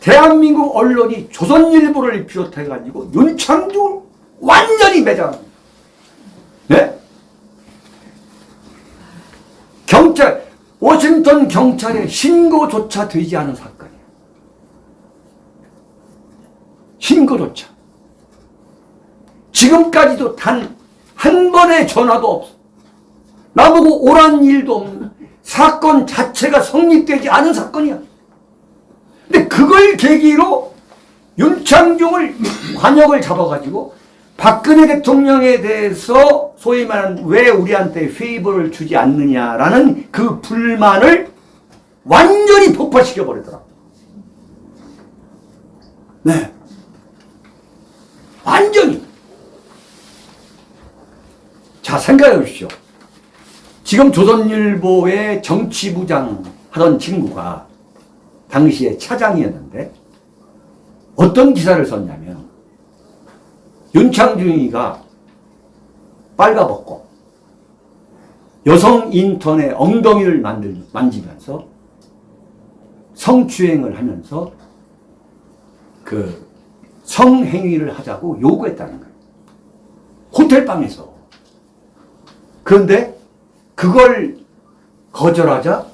Speaker 2: 대한민국 언론이 조선일보를 비롯해가지고 윤창중을 완전히 매장합니다. 네? 경찰, 워싱턴 경찰에 신고조차 되지 않은 사건이에요. 신고조차. 지금까지도 단 한 번의 전화도 없어. 나보고 오란 일도 없는 사건 자체가 성립되지 않은 사건이야. 근데 그걸 계기로 윤창중을 관역을 잡아가지고 박근혜 대통령에 대해서 소위 말하는 왜 우리한테 페이버를 주지 않느냐라는 그 불만을 완전히 폭발시켜 버리더라. 네. 완전히. 자, 생각해 보십시오. 지금 조선일보의 정치부장 하던 친구가 당시에 차장이었는데 어떤 기사를 썼냐면 윤창중이가 빨가벗고 여성 인턴의 엉덩이를 만들, 만지면서 성추행을 하면서 그 성행위를 하자고 요구했다는 거예요. 호텔방에서. 그런데 그걸 거절하자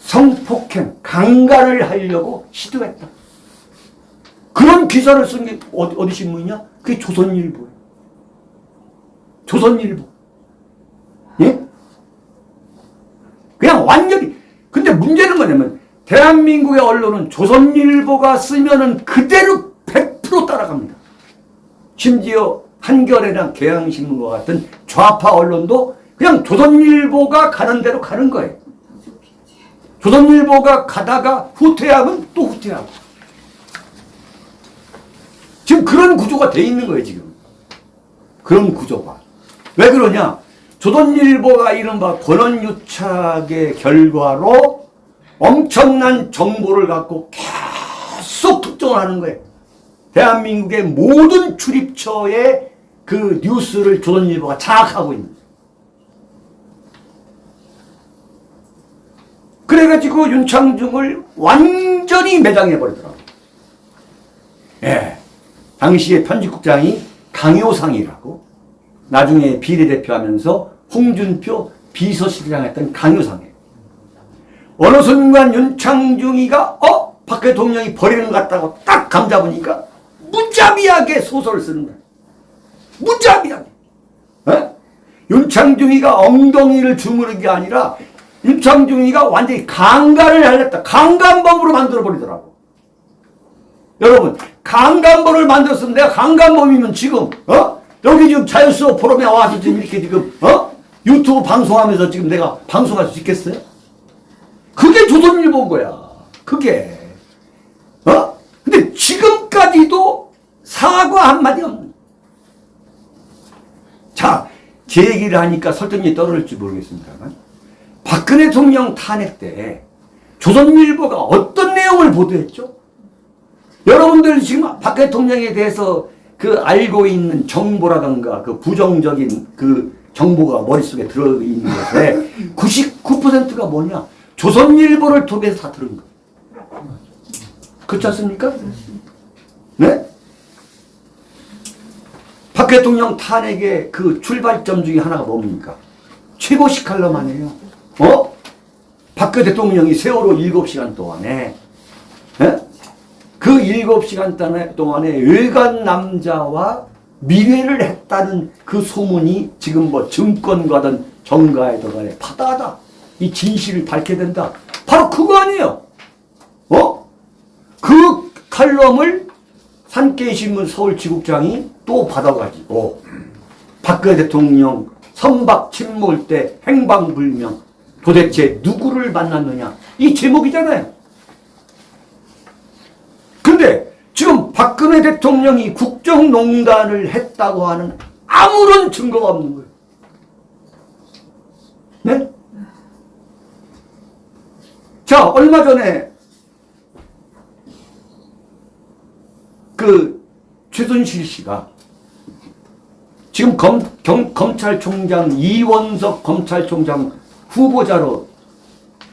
Speaker 2: 성폭행, 강간을 하려고 시도했다. 그런 기사를 쓴 게 어디, 어디 신문이냐? 그게 조선일보예요. 조선일보. 예? 그냥 완전히. 근데 문제는 뭐냐면, 대한민국의 언론은 조선일보가 쓰면은 그대로 100% 따라갑니다. 심지어 한겨레나 경향신문과 같은 좌파 언론도 그냥 조선일보가 가는 대로 가는 거예요. 조선일보가 가다가 후퇴하면 또 후퇴하고. 지금 그런 구조가 돼 있는 거예요, 지금. 그런 구조가. 왜 그러냐? 조선일보가 이른바 권한유착의 결과로 엄청난 정보를 갖고 계속 특종을 하는 거예요. 대한민국의 모든 출입처의 그 뉴스를 조선일보가 장악하고 있는. 그래가지고 윤창중을 완전히 매장해버리더라고요. 예. 당시의 편집국장이 강효상이라고 나중에 비례대표 홍준표 비서실장 했던 강효상이에요. 어느 순간 윤창중이가 어? 박 대통령이 버리는 것 같다고 딱 감잡으니까 무자비하게 소설을 쓰는 거예요. 무자비하게. 예? 윤창중이가 엉덩이를 주무른 게 아니라 윤창중이가 완전히 강간을 하렸다. 강간범으로 만들어버리더라고. 여러분, 강간범을 만들었으면 내가 강간범이면 지금, 어? 여기 지금 자유수업 포럼에 와서 지금 이렇게 지금, 어? 유튜브 방송하면서 지금 내가 방송할 수 있겠어요? 그게 조선일보인 거야. 그게. 어? 근데 지금까지도 사과 한마디 없는. 자, 제 얘기를 하니까 설득력이 떨어질지 모르겠습니다만. 박근혜 대통령 탄핵 때 조선일보가 어떤 내용을 보도했죠? 여러분들 지금 박 대통령에 대해서 그 알고 있는 정보라든가 그 부정적인 그 정보가 머릿속에 들어있는 것에 99%가 뭐냐? 조선일보를 통해서 다 들은 거예요. 그렇지 않습니까? 네? 박 대통령 탄핵의 그 출발점 중에 하나가 뭡니까? 최고식 칼럼 아니에요. 어? 박근혜 대통령이 세월호 7시간 동안에 예? 그 7시간 동안에- 동안에 외간 남자와 미래를 했다는 그 소문이 지금 뭐 증권가든 정가에든 간에 파다하다. 이 진실을 밝게 된다. 바로 그거 아니에요. 어? 그 칼럼을 산케이신문 서울지국장이 또 받아가지고 박근혜 대통령 선박 침몰 때 행방불명 도대체 누구를 만났느냐 이 제목이잖아요. 근데 지금 박근혜 대통령이 국정농단을 했다고 하는 아무런 증거가 없는 거예요. 네? 자, 얼마 전에 그 최순실 씨가 지금 검, 경, 검찰총장 이원석 검찰총장 후보자로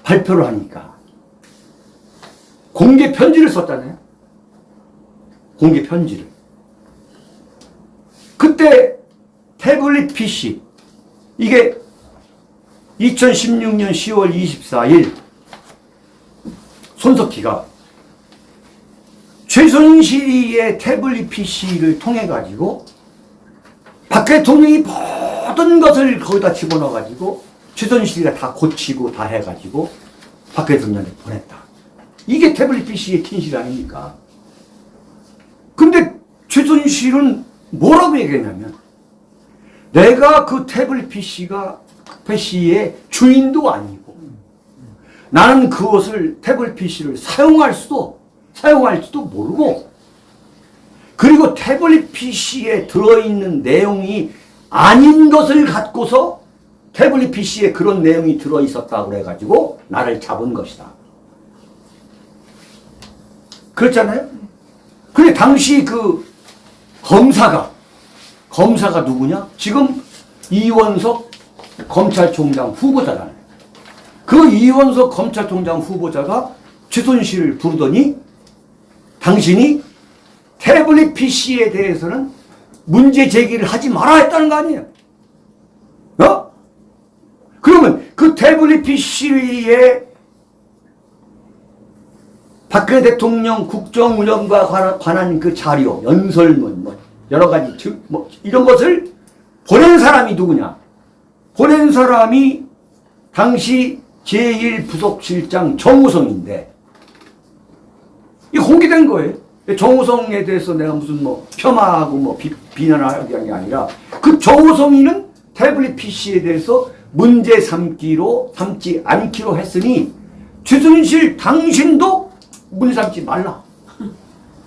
Speaker 2: 발표를 하니까 공개 편지를 썼잖아요. 공개 편지를. 그때 태블릿 PC 이게 2016년 10월 24일 손석희가 최순실의 태블릿 PC를 통해 가지고 박 대통령이 모든 것을 거기다 집어넣어 가지고 최순실이가 다 고치고 다 해가지고 박 대통령한테 보냈다. 이게 태블릿 PC의 진실 아닙니까? 근데 최순실은 뭐라고 얘기했냐면 내가 그 태블릿 PC가 PC의 주인도 아니고 나는 그것을 태블릿 PC를 사용할 수도 사용할지도 모르고 그리고 태블릿 PC에 들어있는 내용이 아닌 것을 갖고서 태블릿 PC에 그런 내용이 들어있었다고 해가지고 나를 잡은 것이다. 그렇잖아요? 근데 당시 그 검사가 검사가 누구냐? 지금 이원석 검찰총장 후보자잖아요. 그 이원석 검찰총장 후보자가 최순실을 부르더니 당신이 태블릿 PC에 대해서는 문제 제기를 하지 말아야 했다는 거 아니에요? 어? 그러면 그 태블릿 PC에 박근혜 대통령 국정 운영과 관한, 관한 그 자료, 연설문, 뭐 여러 가지 증, 뭐 이런 것을 보낸 사람이 누구냐? 보낸 사람이 당시 제1부속실장 정우성인데 이 공개된 거예요. 정우성에 대해서 내가 무슨 뭐 폄하하고 뭐 비, 비난하는 게 아니라 그 정우성이는 태블릿 PC에 대해서 문제 삼기로 삼지 않기로 했으니 최순실 당신도 문제 삼지 말라.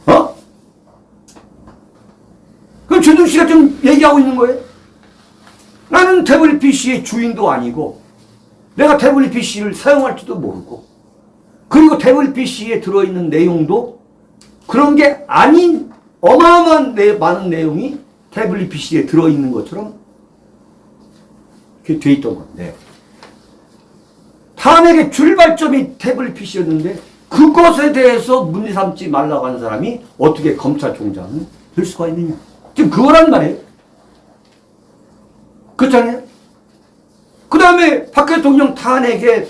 Speaker 2: 어? 그럼 최순실이 지금 얘기하고 있는 거예요. 나는 태블릿 PC의 주인도 아니고 내가 태블릿 PC를 사용할지도 모르고 그리고 태블릿 PC에 들어있는 내용도 그런 게 아닌 어마어마한 내, 많은 내용이 태블릿 PC에 들어있는 것처럼 이렇게 돼 있던 건데 탄핵의 출발점이 태블릿 PC였는데 그것에 대해서 문제 삼지 말라고 하는 사람이 어떻게 검찰총장은 될 수가 있느냐 지금 그거란 말이에요 그렇잖아요 그 다음에 박 대통령 탄핵의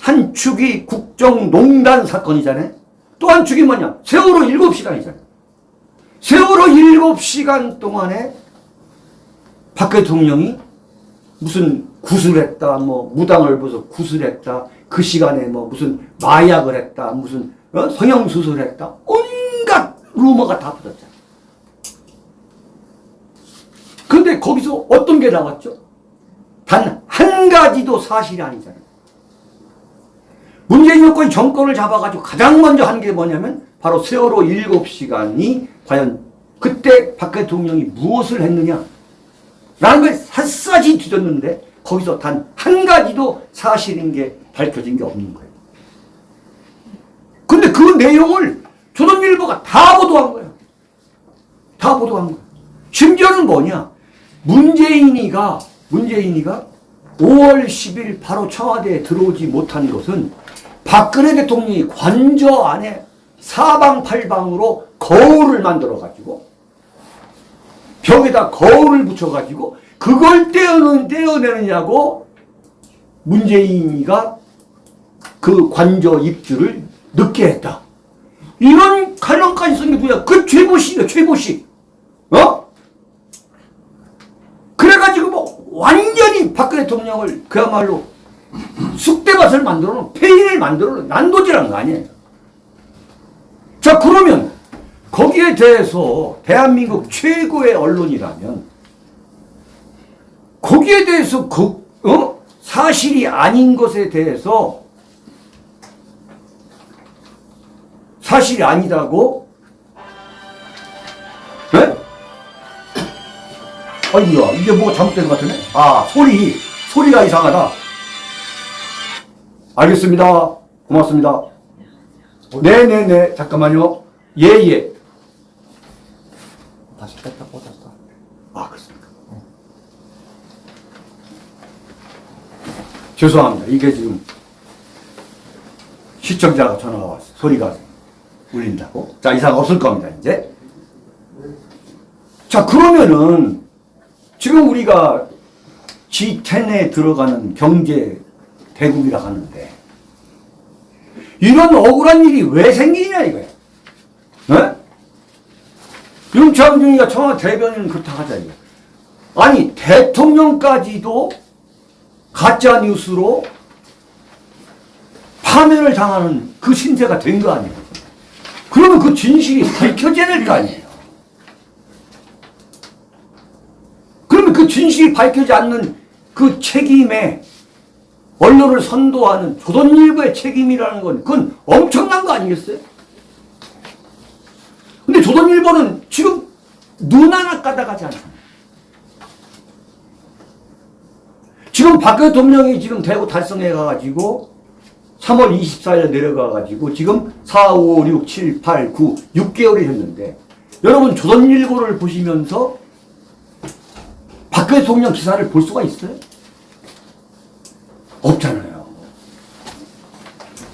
Speaker 2: 한 축이 국정농단 사건이잖아요. 또 한 축이 뭐냐? 세월호 7시간이잖아요. 세월호 7시간 동안에 박 대통령이 무슨 구슬했다, 뭐 무당을 벗어 구슬했다, 그 시간에 뭐 무슨 마약을 했다, 무슨 어? 성형수술 했다, 온갖 루머가 다 붙었잖아요. 근데 거기서 어떤 게 나왔죠? 단 한 가지도 사실이 아니잖아요. 문재인 정권이 정권을 잡아가지고 가장 먼저 한 게 뭐냐면 바로 세월호 7시간이 과연 그때 박 대통령이 무엇을 했느냐 라는 걸 샅샅이 뒤졌는데 거기서 단 한 가지도 사실인 게 밝혀진 게 없는 거예요. 근데 그 내용을 조선일보가 다 보도한 거예요. 다 보도한 거예요. 심지어는 뭐냐 문재인이가 문재인이가 5월 10일 바로 청와대에 들어오지 못한 것은 박근혜 대통령이 관저 안에 사방팔방으로 거울을 만들어 가지고 벽에다 거울을 붙여가지고 그걸 떼어내느냐고 문재인이가 그 관저 입주를 늦게 했다. 이런 칼럼까지 쓴 게 누구야? 그 최보식이야, 최보식. 어? 그래가지고 뭐 완전히 박근혜 대통령을 그야말로 쑥대밭을 만들어 놓은 폐인을 만들어 놓은 난도질한 거 아니에요. 자, 그러면 거기에 대해서 대한민국 최고의 언론이라면 거기에 대해서 그, 어? 사실이 아닌 것에 대해서 사실이 아니다고? 네? 아이고야, 이게 뭐 잘못된 것 같으네? 아, 소리, 소리가 이상하다. 알겠습니다. 고맙습니다. 네네네, 잠깐만요. 예, 예.
Speaker 1: 다시 뺐다 꽂았다.
Speaker 2: 아, 그렇습니까? 죄송합니다. 이게 지금 시청자가 전화가 왔어요. 소리가 울린다고. 자, 이상 없을 겁니다, 이제. 자, 그러면은 지금 우리가 G10에 들어가는 경제 대국이라 하는데 이런 억울한 일이 왜 생기냐 이거야. 네? 윤창 중이가 청와대 대변인은 그렇다 하자 이거. 아니 대통령까지도 가짜 뉴스로 파면을 당하는 그 신세가 된 거 아니에요. 그러면 그 진실이 밝혀져야 될 거 아니에요. 그러면 그 진실이 밝혀지지 않는 그 책임에 언론을 선도하는 조선일보의 책임이라는 건 그건 엄청난 거 아니겠어요? 근데 조선일보는 지금 눈 하나 까다가지 않잖아요. 지금 박 대통령이 지금 대구 달성해 가가지고 3월 24일에 내려가가지고 지금 4, 5, 6, 7, 8, 9, 6개월이 됐는데 여러분 조선일보를 보시면서 박 대통령 기사를 볼 수가 있어요? 없잖아요.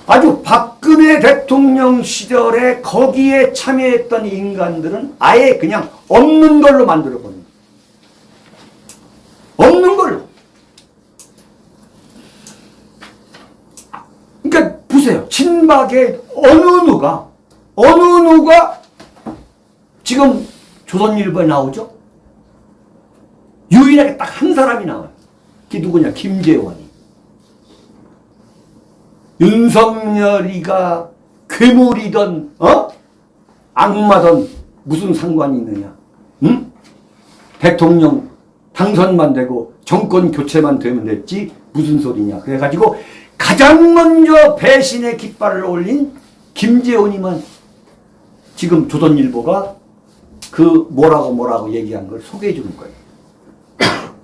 Speaker 2: 아주 박근혜 대통령 시절에 거기에 참여했던 인간들은 아예 그냥 없는 걸로 만들어버린 거예요. 없는 걸로. 그러니까 친박의 어느 누가 어느 누가 지금 조선일보에 나오죠? 유일하게 딱 한 사람이 나와요. 그게 누구냐? 김재원이. 윤석열이가 괴물이던 어? 악마던 무슨 상관이 있느냐? 응? 대통령 당선만 되고 정권 교체만 되면 됐지 무슨 소리냐? 그래가지고 가장 먼저 배신의 깃발을 올린 김재원이만 지금 조선일보가 그 뭐라고 뭐라고 얘기한 걸 소개해 주는 거예요. [coughs]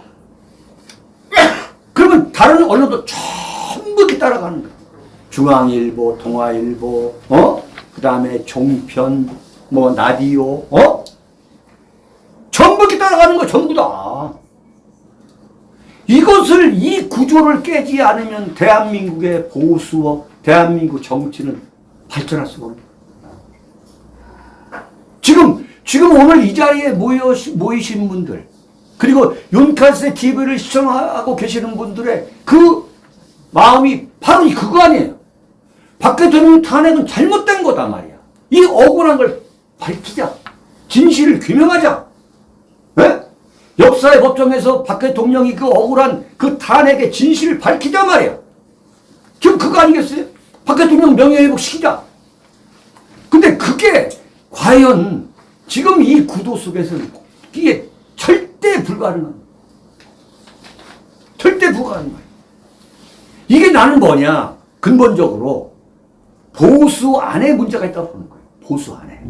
Speaker 2: 그러면 다른 언론도 전부 이렇게 따라가는 거예요. 중앙일보, 동아일보, 어? 그 다음에 종편, 뭐, 라디오, 어? 전부 이렇게 따라가는 거 전부 다. 이것을, 이 구조를 깨지 않으면 대한민국의 보수와 대한민국 정치는 발전할 수가 없는 지금, 지금 오늘 이 자리에 모여, 모이신 분들, 그리고 윤카세 TV를 시청하고 계시는 분들의 그 마음이 바로 이 그거 아니에요. 박 대통령 탄핵은 잘못된 거다 말이야. 이 억울한 걸 밝히자. 진실을 규명하자. 예? 역사의 법정에서 박 대통령이 그 억울한 그 탄핵의 진실을 밝히자 말이야. 지금 그거 아니겠어요? 박 대통령 명예회복 시키자. 근데 그게 과연 지금 이 구도 속에서는 이게 절대 불가능한 절대 불가능한 거예요. 이게 나는 뭐냐? 근본적으로 보수 안에 문제가 있다고 보는 거예요. 보수 안에.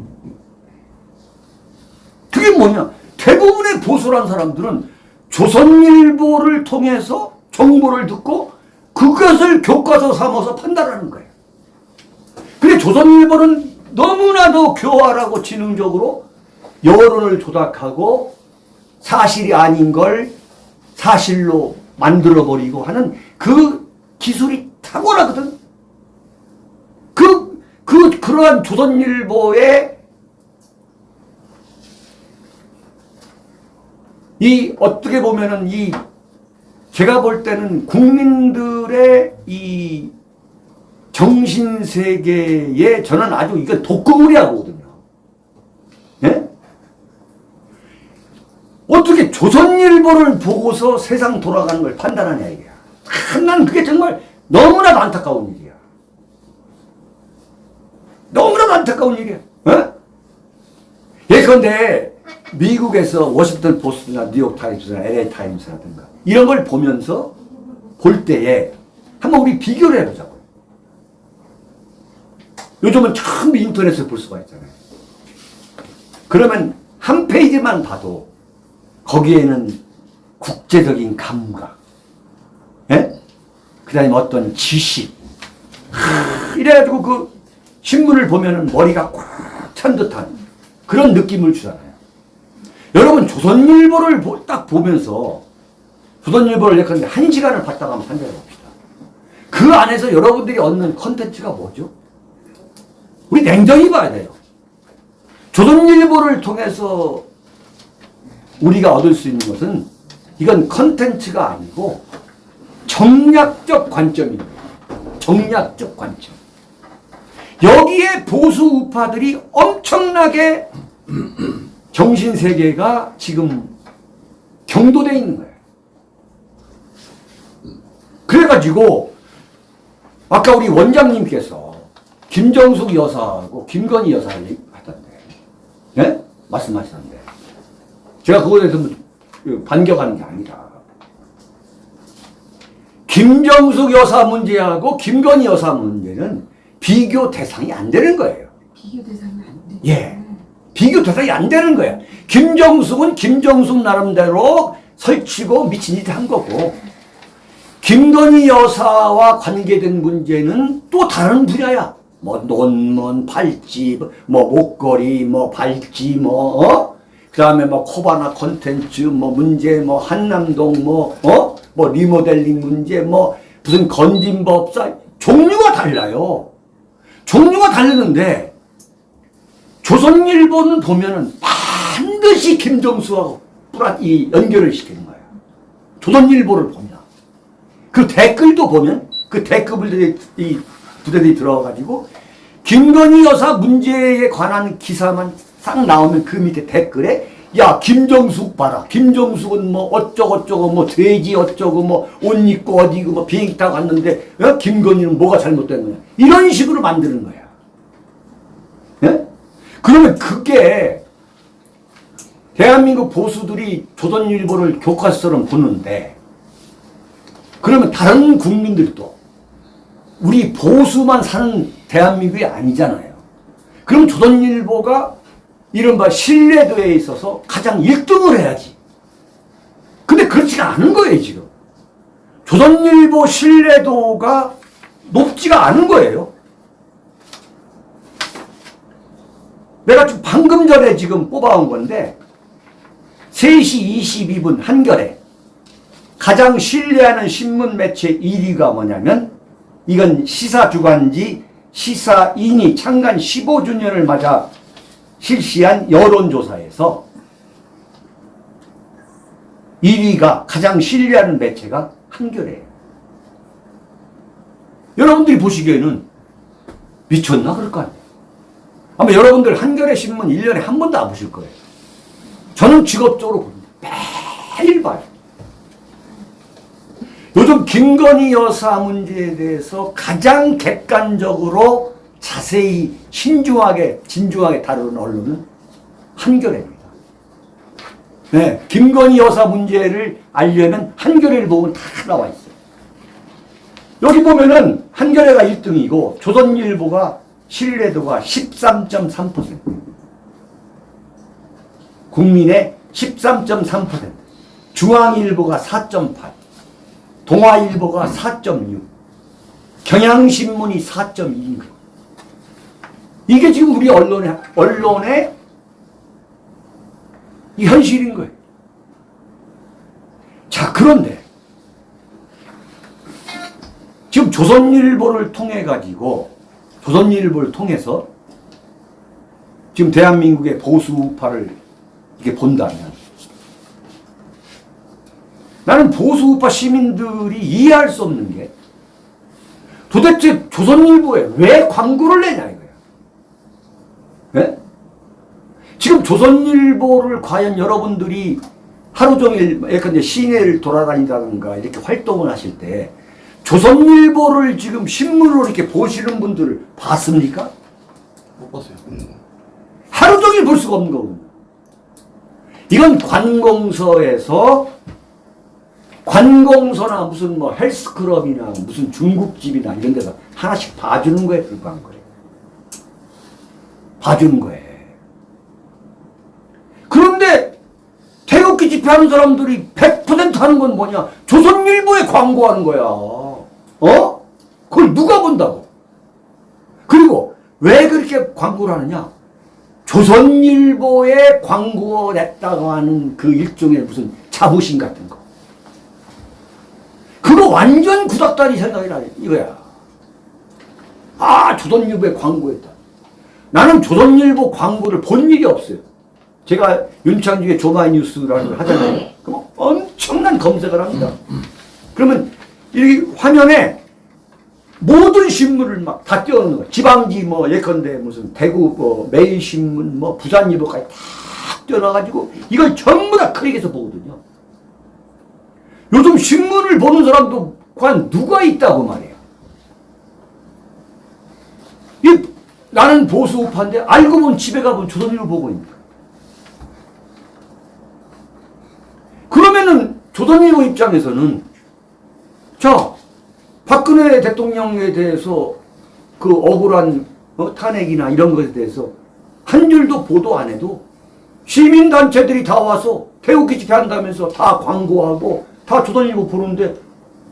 Speaker 2: 그게 뭐냐? 대부분의 보수란 사람들은 조선일보를 통해서 정보를 듣고 그것을 교과서 삼아서 판단하는 거예요. 근데 조선일보는 너무나도 교활하고 지능적으로 여론을 조작하고 사실이 아닌 걸 사실로 만들어버리고 하는 그 기술이 탁월하거든. 그, 그, 그러한 조선일보의 이 어떻게 보면은 이 제가 볼 때는 국민들의 이 정신 세계에 저는 아주 이거 독극물이라고 거든요. 예? 어떻게 조선일보를 보고서 세상 돌아가는 걸 판단하냐 이게야. 참, 난 그게 정말 너무나도 안타까운 일이야. 너무나도 안타까운 일이야. 어? 예컨대 미국에서 워싱턴 포스트나 뉴욕 타임스나 LA 타임스라든가 이런 걸 보면서 볼 때에 한번 우리 비교를 해보자고요. 요즘은 전부 인터넷에 볼 수가 있잖아요. 그러면 한 페이지만 봐도 거기에는 국제적인 감각, 예? 그 다음에 어떤 지식, 하, 이래가지고 그 신문을 보면은 머리가 꽉 찬 듯한 그런 느낌을 주잖아요. 여러분, 조선일보를 보- 딱 보면서, 조선일보를 예컨대 한 시간을 봤다가 한번 판단해 봅시다. 그 안에서 여러분들이 얻는 컨텐츠가 뭐죠? 우리 냉정히 봐야 돼요. 조선일보를 통해서 우리가 얻을 수 있는 것은 이건 컨텐츠가 아니고 정략적 관점입니다. 정략적 관점. 여기에 보수 우파들이 엄청나게 정신세계가 지금 경도돼 있는 거예요. 그래가지고 아까 우리 원장님께서 김정숙 여사하고 김건희 여사 하던데 예? 말씀하시던데 제가 그거에 대해서 뭐 반격하는 게 아니라 김정숙 여사 문제하고 김건희 여사 문제는 비교 대상이 안 되는 거예요.
Speaker 5: 비교 대상이 안 돼.
Speaker 2: 예. 비교 대상이 안 되는 거야. 김정숙은 김정숙 나름대로 설치고 미친 짓 한 거고, 김건희 여사와 관계된 문제는 또 다른 분야야. 뭐 논문, 팔찌, 뭐 목걸이, 뭐 발찌, 뭐 어? 그다음에 뭐 코바나 콘텐츠, 뭐 문제, 뭐 한남동, 뭐 어? 뭐 리모델링 문제, 뭐 무슨 건진법사 종류가 달라요. 종류가 다르는데 조선일보는 보면은 반드시 김정수하고 뿌라 이 연결을 시키는 거예요. 조선일보를 보면 그 댓글도 보면 그 댓글들이 이 부대들이 들어가가지고 김건희 여사 문제에 관한 기사만 싹 나오면 그 밑에 댓글에 야 김정숙 봐라 김정숙은 뭐 어쩌고저쩌고 뭐 돼지 어쩌고 뭐 옷 입고 어디고 뭐 비행기 타고 갔는데 어? 김건희는 뭐가 잘못된 거냐 이런 식으로 만드는 거야 예? 그러면 그게 대한민국 보수들이 조선일보를 교과서처럼 보는데 그러면 다른 국민들도 우리 보수만 사는 대한민국이 아니잖아요. 그럼 조선일보가 이른바 신뢰도에 있어서 가장 1등을 해야지. 근데 그렇지가 않은 거예요, 지금. 조선일보 신뢰도가 높지가 않은 거예요. 내가 지금 방금 전에 지금 뽑아온 건데 3시 22분 한결에 가장 신뢰하는 신문 매체 1위가 뭐냐면 이건 시사주간지 시사인이 창간 15주년을 맞아 실시한 여론조사에서 1위가 가장 신뢰하는 매체가 한겨레예요. 여러분들이 보시기에는 미쳤나 그럴 거 아니에요. 아마 여러분들 한겨레 신문 1년에 한 번도 안 보실 거예요. 저는 직업적으로 봅니다. 매일 봐요. 요즘 김건희 여사 문제에 대해서 가장 객관적으로 자세히 신중하게 진중하게 다루는 언론은 한겨레입니다. 네, 김건희 여사 문제를 알려면 한겨레를 보면 다 나와 있어요. 여기 보면은 한겨레가 1등이고 조선일보가 신뢰도가 13.3%. 국민의 13.3%. 중앙일보가 4.8. 동아일보가 4.6. 경향신문이 4.2인 거예요. 이게 지금 우리 언론의, 언론의 이 현실인 거예요. 자, 그런데 지금 조선일보를 통해 가지고 조선일보를 통해서 지금 대한민국의 보수 우파를 이렇게 본다면 나는 보수 우파 시민들이 이해할 수 없는 게 도대체 조선일보에 왜 광고를 내냐 이거야. 예? 지금 조선일보를 과연 여러분들이 하루 종일 예컨대 시내를 돌아다니다든가 이렇게 활동을 하실 때 조선일보를 지금 신문으로 이렇게 보시는 분들을 봤습니까?
Speaker 1: 못 봤어요.
Speaker 2: 하루 종일 볼 수가 없는 거거든요. 이건 관공서에서 관공서나 무슨 뭐 헬스클럽이나 무슨 중국집이나 이런 데서 하나씩 봐주는 거에 불과한 거예요. 봐주는 거예요. 그런데 태극기 집회하는 사람들이 100% 하는 건 뭐냐? 조선일보에 광고하는 거야. 어? 그걸 누가 본다고? 그리고 왜 그렇게 광고를 하느냐? 조선일보에 광고 냈다고 하는 그 일종의 무슨 자부심 같은 거. 그거 완전 구닥다리 생각이라 이거야. 아, 조선일보에 광고했다. 나는 조선일보 광고를 본 일이 없어요. 제가 윤창중의 조마이뉴스라는 걸 하잖아요. 그럼 엄청난 검색을 합니다. 그러면 이 화면에 모든 신문을 막 다 띄워놓는 거야. 지방지 뭐 예컨대 무슨 대구 뭐 매일신문 뭐 부산일보까지 다 띄워놔가지고 이걸 전부 다 클릭해서 보거든요. 요즘 신문을 보는 사람도 과연 누가 있다고 말이야. 이 나는 보수 우파인데 알고 보면 집에 가보면 조선일보 보고 있는. 그러면은 조선일보 입장에서는 자 박근혜 대통령에 대해서 그 억울한 어, 탄핵이나 이런 것에 대해서 한 줄도 보도 안 해도 시민단체들이 다 와서 태극기 집회 한다면서 다 광고하고 다 조선일보 보는데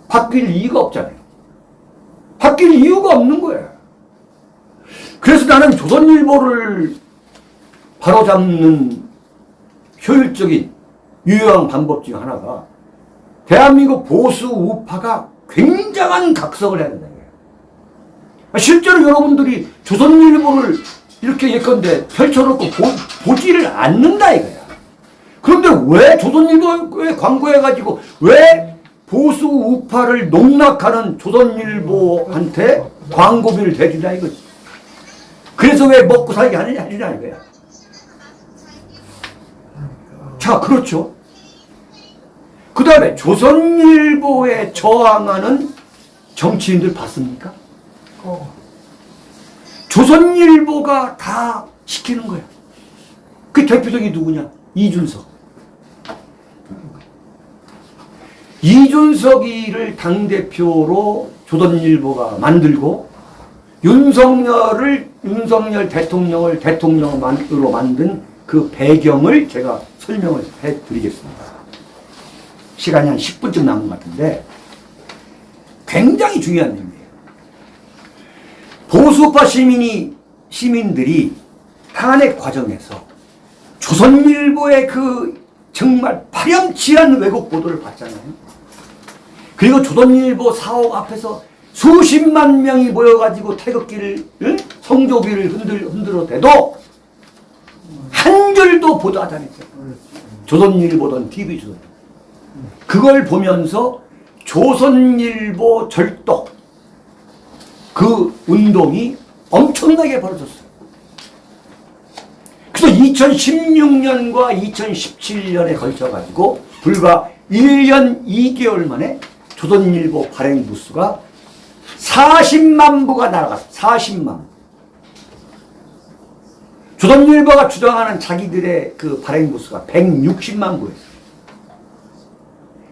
Speaker 2: 바뀔 이유가 없잖아요. 바뀔 이유가 없는 거예요. 그래서 나는 조선일보를 바로잡는 효율적인 유효한 방법 중 하나가 대한민국 보수 우파가 굉장한 각성을 해야 거예요. 실제로 여러분들이 조선일보를 이렇게 예컨대 펼쳐놓고 보, 보지를 않는다 이거야. 그런데 왜 조선일보에 광고해가지고 왜 보수 우파를 농락하는 조선일보한테 광고비를 대주냐 이거지. 그래서 왜 먹고 살게 하느냐 이거야. 자, 그렇죠. 그 다음에 조선일보에 저항하는 정치인들 봤습니까? 조선일보가 다 시키는 거야. 그 대표적이 누구냐? 이준석. 이준석이를 당대표로 조선일보가 만들고 윤석열을 윤석열 대통령을 대통령으로 만든 그 배경을 제가 설명을 해드리겠습니다. 시간이 한 10분쯤 남은 것 같은데 굉장히 중요한 내용이에요. 보수파 시민이 시민들이 탄핵 과정에서 조선일보의 그 정말 파렴치한 왜곡 보도를 봤잖아요. 그리고 조선일보 사옥 앞에서 수십만 명이 모여가지고 태극기를 응? 성조기를 흔들 흔들어 대도 한 줄도 보도 하지 않았어요. 조선일보든 TV조선. 그걸 보면서 조선일보 절독 그 운동이 엄청나게 벌어졌어요. 그래서 2016년과 2017년에 걸쳐가지고 불과 1년 2개월 만에 조선일보 발행 부수가 40만 부가 날아갔어. 40만. 조선일보가 주장하는 자기들의 그 발행 부수가 160만 부였어요.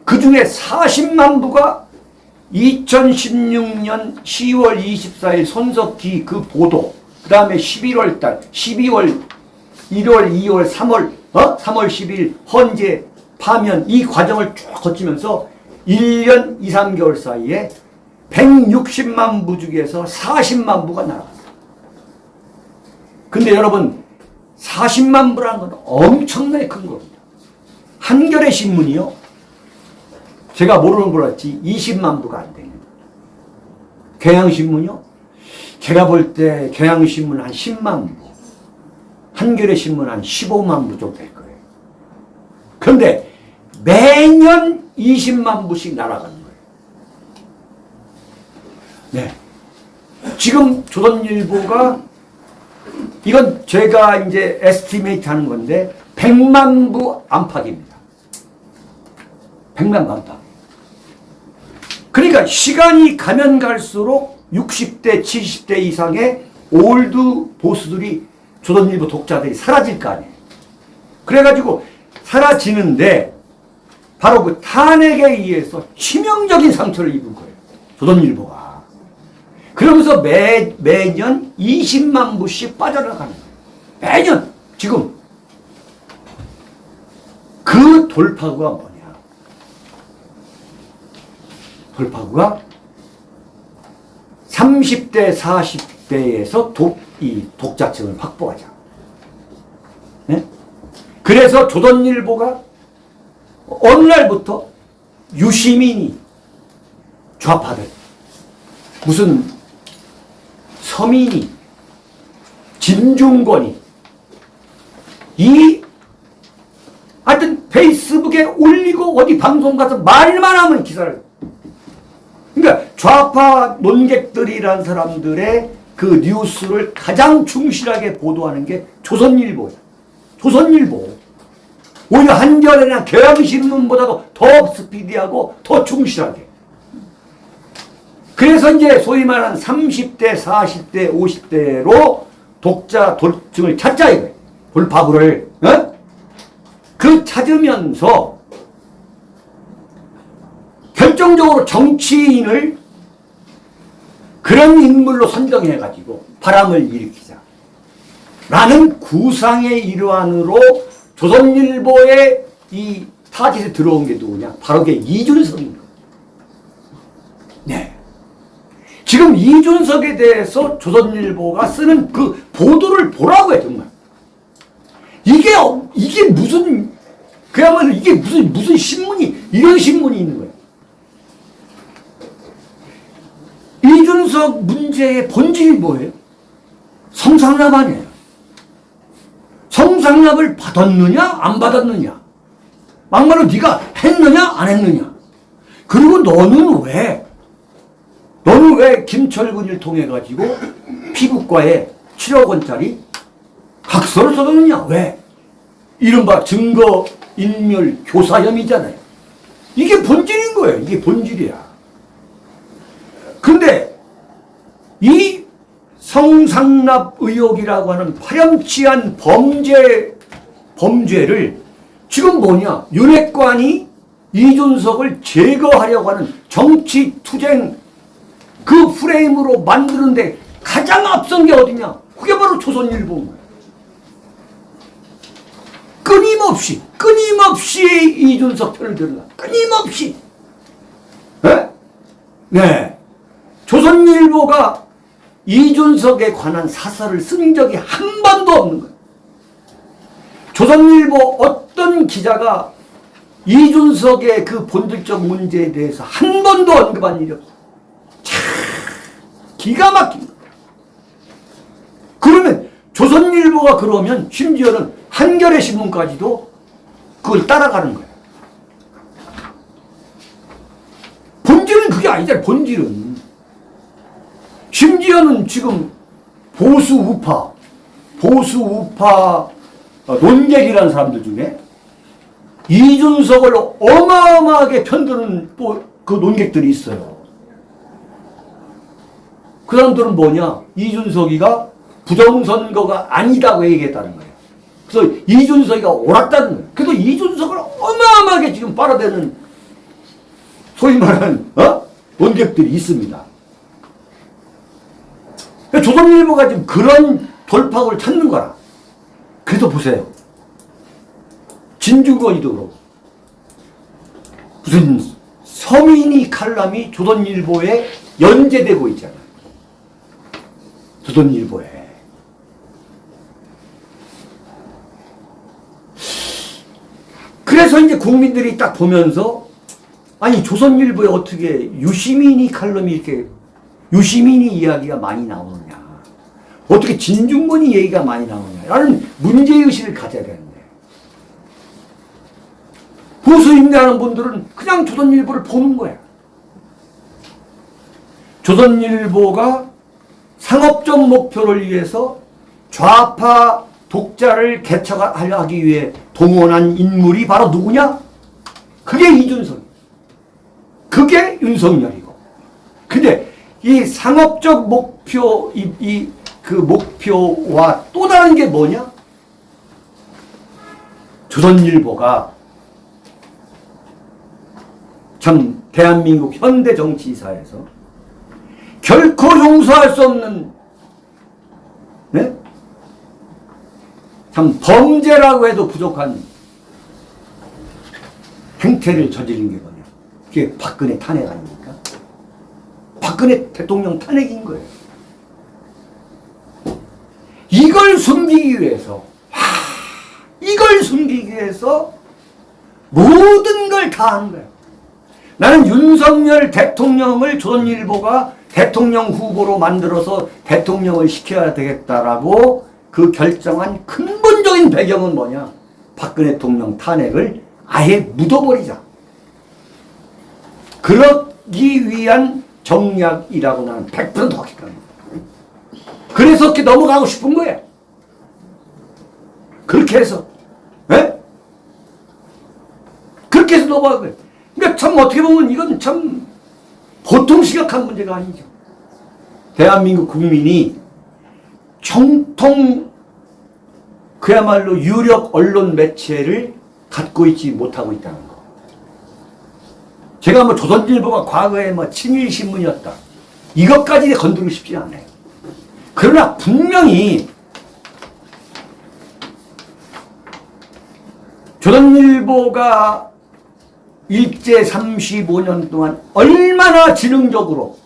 Speaker 2: 그 중에 40만 부가 2016년 10월 24일 손석희 그 보도, 그 다음에 11월 달, 12월, 1월, 2월, 3월, 어? 3월 10일 헌재 파면 이 과정을 쭉 거치면서 1년 2, 3개월 사이에 160만 부 중에서 40만 부가 날아갔어요. 근데 여러분 40만 부라는 건 엄청나게 큰 겁니다. 한겨레 신문이요. 제가 모르는 걸 알지 20만 부가 안 됩니다. 경향신문이요. 제가 볼 때 경향신문 한 10만 부, 한겨레 신문 한 15만 부 정도 될 거예요. 그런데 매년 20만 부씩 날아가는 거예요. 네. 지금 조선일보가 이건 제가 이제 estimate 하는 건데 100만 부 안팎입니다. 100만 부 안팎. 그러니까 시간이 가면 갈수록 60대, 70대 이상의 old boys들이 조선일보 독자들이 사라질 거 아니에요. 그래가지고 사라지는데 바로 그 탄핵에 의해서 치명적인 상처를 입은 거예요. 조선일보가. 그러면서 매, 매년 20만 부씩 빠져나가는 거예요. 매년! 지금. 그 돌파구가 뭐냐. 돌파구가 30대, 40대에서 독, 이 독자층을 확보하자. 네? 그래서 조선일보가 어느 날부터 유시민이 좌파들, 무슨 서민이, 진중권이, 이 하여튼 페이스북에 올리고 어디 방송 가서 말만 하면 기사를 좌파 논객들이란 사람들의 그 뉴스를 가장 충실하게 보도하는 게 조선일보예요. 조선일보. 오히려 한겨레나 경향신문보다도 더 스피디하고 더 충실하게. 그래서 이제 소위 말하는 30대, 40대, 50대로 독자 돌증을 찾자 이거예요. 돌파구를. 어? 그 찾으면서 결정적으로 정치인을 그런 인물로 선정해가지고 바람을 일으키자. 라는 구상의 일환으로 조선일보의 이 타깃에 들어온 게 누구냐? 바로 이준석인 거예요. 네. 지금 이준석에 대해서 조선일보가 쓰는 그 보도를 보라고 해, 정말. 이게, 어- 이게 무슨, 그야말로 이게 무슨, 무슨 신문이, 이런 신문이 있는 거예요. 이준석 문제의 본질이 뭐예요? 성상납 아니에요. 성상납을 받았느냐 안 받았느냐? 막말로 네가 했느냐 안 했느냐? 그리고 너는 왜 너는 왜 김철근을 통해 가지고 피부과에 7억 원짜리 각서를 써줬느냐? 왜? 이른바 증거인멸 교사혐의잖아요. 이게 본질인 거예요. 이게 본질이야 근데 이 성상납 의혹이라고 하는 파렴치한 범죄, 범죄를 지금 뭐냐. 윤핵관이 이준석을 제거하려고 하는 정치 투쟁 그 프레임으로 만드는데 가장 앞선 게 어디냐. 그게 바로 조선일보인 거예요. 끊임없이, 끊임없이 이준석 편을 들라. 끊임없이. 네? 네. 조선일보가 이준석에 관한 사설을 쓴 적이 한 번도 없는 거예요. 조선일보 어떤 기자가 이준석의 그 본질적 문제에 대해서 한 번도 언급한 일이 없어요. 참 기가 막힌. 그러면 조선일보가 그러면 심지어는 한겨레 신문까지도 그걸 따라가는 거예요. 본질은 그게 아니잖아요. 본질은. 심지어는 지금 보수 우파, 보수 우파 어, 논객이라는 사람들 중에 이준석을 어마어마하게 편드는 또그 논객들이 있어요. 그 사람들은 뭐냐? 이준석이가 부정선거가 아니다고 얘기했다는 거예요. 그래서 이준석이가 옳았다는 거예요. 그래서 이준석을 어마어마하게 지금 빨아대는 소위 말하는 어? 논객들이 있습니다. 그러니까 조선일보가 지금 그런 돌파구를 찾는 거라. 그래서 보세요. 진중권이도 그렇고 무슨 서민이 칼럼이 조선일보에 연재되고 있잖아요. 조선일보에. 그래서 이제 국민들이 딱 보면서 아니 조선일보에 어떻게 유시민이 칼럼이 이렇게 유시민이 이야기가 많이 나오느냐 어떻게 진중권이 얘기가 많이 나오느냐 라는 문제의식을 가져야 되는데 보수 임대하는 분들은 그냥 조선일보를 보는 거야. 조선일보가 상업적 목표를 위해서 좌파 독자를 개척하기 위해 동원한 인물이 바로 누구냐? 그게 이준석. 그게 윤석열이고. 근데 이 상업적 목표, 이, 이, 그 목표와 또 다른 게 뭐냐? 조선일보가 참 대한민국 현대 정치사에서 결코 용서할 수 없는 네? 참 범죄라고 해도 부족한 행태를 저지른 게 뭐냐? 그게 박근혜 탄핵 아닙니까? 박근혜 대통령 탄핵인 거예요. 이걸 숨기기 위해서, 와, 이걸 숨기기 위해서 모든 걸 다 한 거예요. 나는 윤석열 대통령을 조선일보가 대통령 후보로 만들어서 대통령을 시켜야 되겠다라고 그 결정한 근본적인 배경은 뭐냐? 박근혜 대통령 탄핵을 아예 묻어버리자. 그러기 위한 정략이라고 나는 100% 확신합니다. 그래서 그렇게 넘어가고 싶은 거예요. 그렇게 해서. 예? 그렇게 해서 거예요. 그러니까 참 어떻게 보면 이건 참 보통 심각한 문제가 아니죠. 대한민국 국민이 정통 그야말로 유력 언론 매체를 갖고 있지 못하고 있다는 거. 제가 뭐 조선일보가 과거에 뭐 친일 신문이었다. 이것까지 건드리고 싶지 않아요. 그러나 분명히 조선일보가 일제 35년 동안 얼마나 지능적으로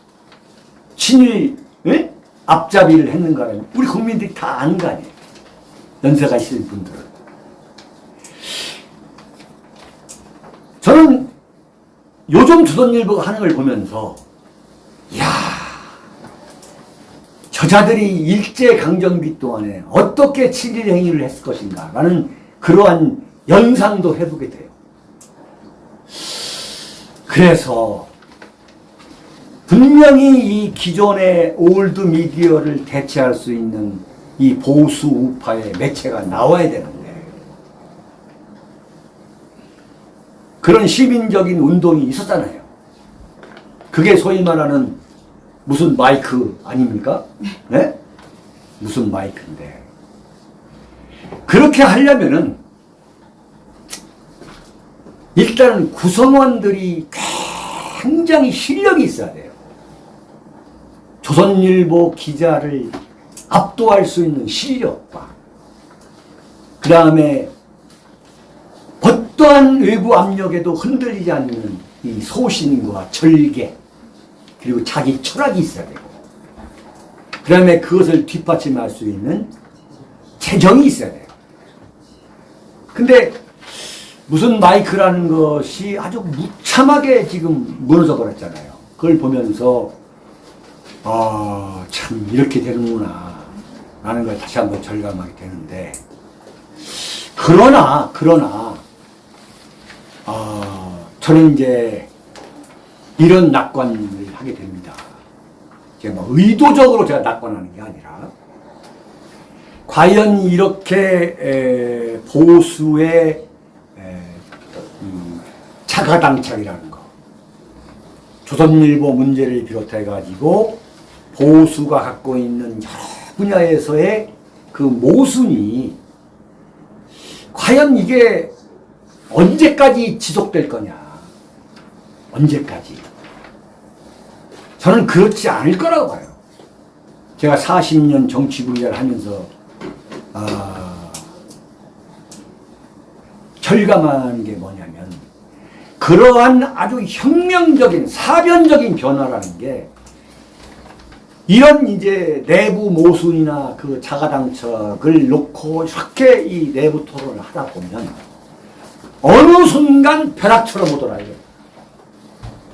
Speaker 2: 친일 예? 앞잡이를 했는가를 우리 국민들이 다 아는 거 아니에요. 연세가 있으신 분들은. 저는 요즘 조선일보가 하는 걸 보면서 야 저자들이 일제강점기 동안에 어떻게 친일 행위를 했을 것인가 라는 그러한 연상도 해보게 돼요. 그래서 분명히 이 기존의 old media를 대체할 수 있는 이 보수 우파의 매체가 나와야 되는데 그런 시민적인 운동이 있었잖아요. 그게 소위 말하는 무슨 마이크 아닙니까? 네? 무슨 마이크인데. 그렇게 하려면은 일단 구성원들이 굉장히 실력이 있어야 돼요. 조선일보 기자를 압도할 수 있는 실력과 그 다음에 어떠한 외부 압력에도 흔들리지 않는 이 소신과 절개 그리고 자기 철학이 있어야 되고 그 다음에 그것을 뒷받침할 수 있는 재정이 있어야 돼요. 근데 무슨 마이크라는 것이 아주 무참하게 지금 무너져 버렸잖아요. 그걸 보면서 아, 참 이렇게 되는구나 라는 걸 다시 한번 절감하게 되는데 그러나 그러나 아, 저는 이제 이런 낙관을 하게 됩니다. 제가 뭐 의도적으로 제가 낙관하는 게 아니라 과연 이렇게 에, 보수의 에, 음, 자가당착이라는 거 조선일보 문제를 비롯해 가지고 보수가 갖고 있는 여러 분야에서의 그 모순이 과연 이게 언제까지 지속될 거냐? 언제까지? 저는 그렇지 않을 거라고 봐요. 제가 40년 정치 분야를 하면서 아, 절감하는 게 뭐냐면 그러한 아주 혁명적인 사변적인 변화라는 게 이런 이제 내부 모순이나 그 자가당착을 놓고 이렇게 이 내부 토론을 하다 보면 어느 순간 벼락처럼 오더라 이거.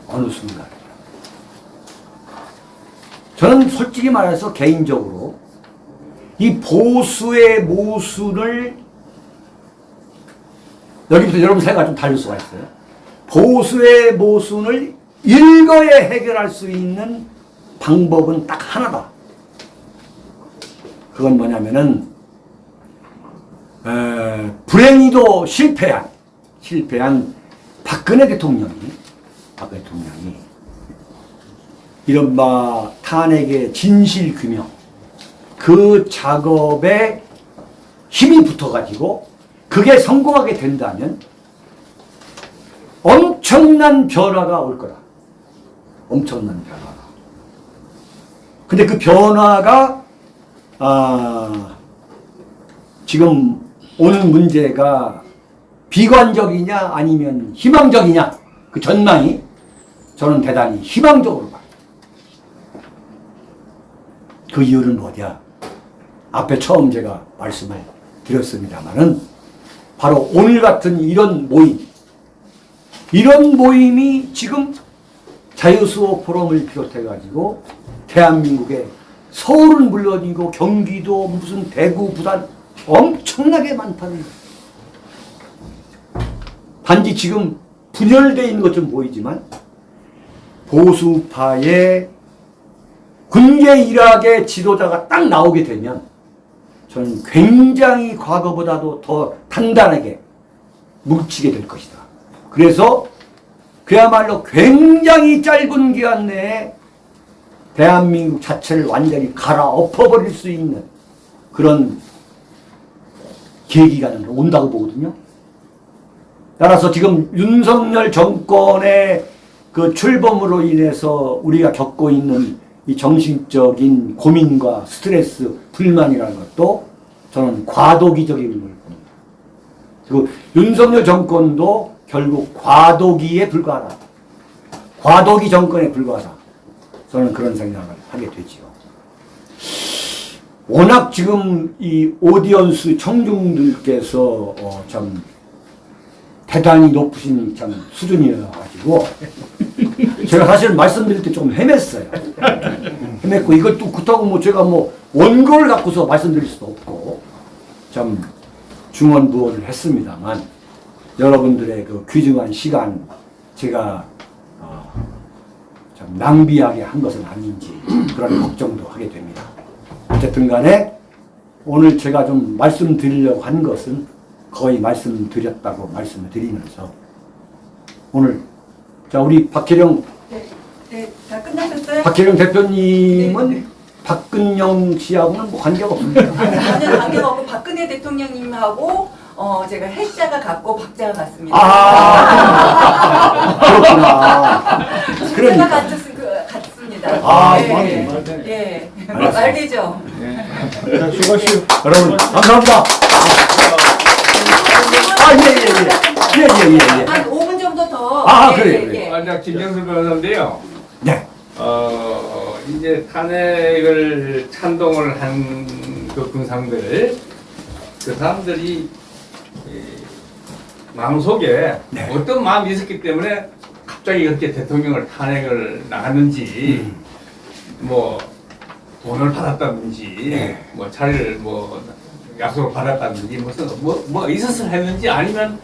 Speaker 2: 어느 순간. 저는 솔직히 말해서 개인적으로 이 보수의 모순을 여기부터 여러분 생각이 좀 다를 수가 있어요. 보수의 모순을 일거에 해결할 수 있는 방법은 딱 하나다. 그건 뭐냐면은 에, 불행히도 실패한 실패한 박근혜 대통령이 박근혜 대통령이 이른바 탄핵의 진실 규명 그 작업에 힘이 붙어가지고 그게 성공하게 된다면 엄청난 변화가 올 거다. 엄청난 변화가. 근데 그 변화가 아, 지금 오는 문제가 비관적이냐 아니면 희망적이냐 그 전망이 저는 대단히 희망적으로 봐요. 그 이유는 뭐냐? 앞에 처음 제가 말씀을 드렸습니다만은 바로 오늘 같은 이런 모임, 이런 모임이 지금 자유수호 포럼을 비롯해 가지고 대한민국의 서울은 물론이고 경기도 무슨 대구 부산 엄청나게 많다는 거예요. 단지 지금 분열되어 있는 것좀 보이지만 보수파의 군계 일학의 지도자가 딱 나오게 되면 저는 굉장히 과거보다도 더 단단하게 뭉치게 될 것이다. 그래서 그야말로 굉장히 짧은 기간 내에 대한민국 자체를 완전히 갈아엎어버릴 수 있는 그런 계기가 온다고 보거든요. 따라서 지금 윤석열 정권의 그 출범으로 인해서 우리가 겪고 있는 이 정신적인 고민과 스트레스, 불만이라는 것도 저는 과도기적인 걸 봅니다. 그리고 윤석열 정권도 결국 과도기에 불과하다. 과도기 정권에 불과하다. 저는 그런 생각을 하게 되지요. 워낙 지금 이 오디언스 청중들께서 어, 참 대단히 높으신 참 수준이어가지고 제가 사실 말씀드릴 때 조금 헤맸어요. 헤맸고 이걸 또 그렇다고 뭐 제가 뭐 원고를 갖고서 말씀드릴 수도 없고 참 중언부언을 했습니다만 여러분들의 그 귀중한 시간 제가 어, 참 낭비하게 한 것은 아닌지 그런 걱정도 하게 됩니다. 어쨌든 간에 오늘 제가 좀 말씀드리려고 한 것은 거의 말씀드렸다고 말씀을 드리면서 오늘 자 우리 박혜령
Speaker 4: 네, 네, 다 끝나셨어요?
Speaker 2: 박혜령 대표님은
Speaker 4: 네, 네.
Speaker 2: 박근영 씨하고는 뭐 관계가 없습니다. [laughs]
Speaker 4: 전혀 관계가 없고 박근혜 대통령님하고 어, 제가 해자가 같고 박자가 같습니다.
Speaker 2: 아 그렇구나. [laughs] 그러니까
Speaker 4: 같, 그, 같습니다.
Speaker 2: 아,
Speaker 4: 예,
Speaker 2: 맞네,
Speaker 3: 맞네.
Speaker 4: 예,
Speaker 2: 알았어요.
Speaker 4: 말되죠.
Speaker 3: 자, 수고하십시오.
Speaker 2: 여러분 감사합니다. 아예예예예 예 예 예, 예, 예.
Speaker 4: 한 5분 정도 더.
Speaker 2: 아,
Speaker 4: 예,
Speaker 2: 그래요,
Speaker 4: 예,
Speaker 2: 그래요.
Speaker 4: 예.
Speaker 1: 만약 김정수 변호사인데요.
Speaker 2: 네.
Speaker 1: 어, 이제 탄핵을 찬동을 한 그 군상들, 그 사람들이 이, 마음속에
Speaker 2: 네.
Speaker 1: 어떤 마음이 있었기 때문에 갑자기 그렇게 대통령을 탄핵을 나갔는지,
Speaker 2: 음.
Speaker 1: 뭐 돈을 받았다든지,
Speaker 2: 네.
Speaker 1: 뭐 차를 뭐 약속을 받았다든지 무슨 뭐, 뭐 있었을 했는지 아니면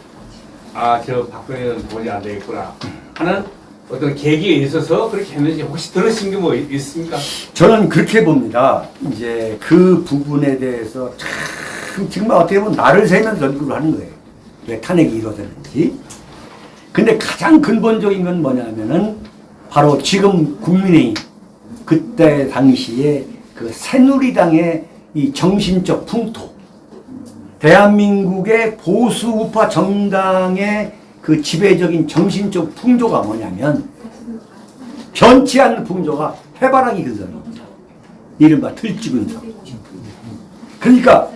Speaker 1: 아 저 박근혜는 도저히 안 되겠구나 하는 어떤 계기에 있어서 그렇게 했는지 혹시 들으신 게 뭐 있습니까?
Speaker 2: 저는 그렇게 봅니다. 이제 그 부분에 대해서 참 정말 어떻게 보면 나를 세면서 연구를 하는 거예요. 왜 탄핵이 이루어졌는지. 근데 가장 근본적인 건 뭐냐면은 바로 지금 국민의힘 그때 당시에 그 새누리당의 이 정신적 풍토 대한민국의 보수 우파 정당의 그 지배적인 정신적 풍조가 뭐냐면 변치 않는 풍조가 해바라기 근성입니다. 이른바 들쥐 근성. 그러니까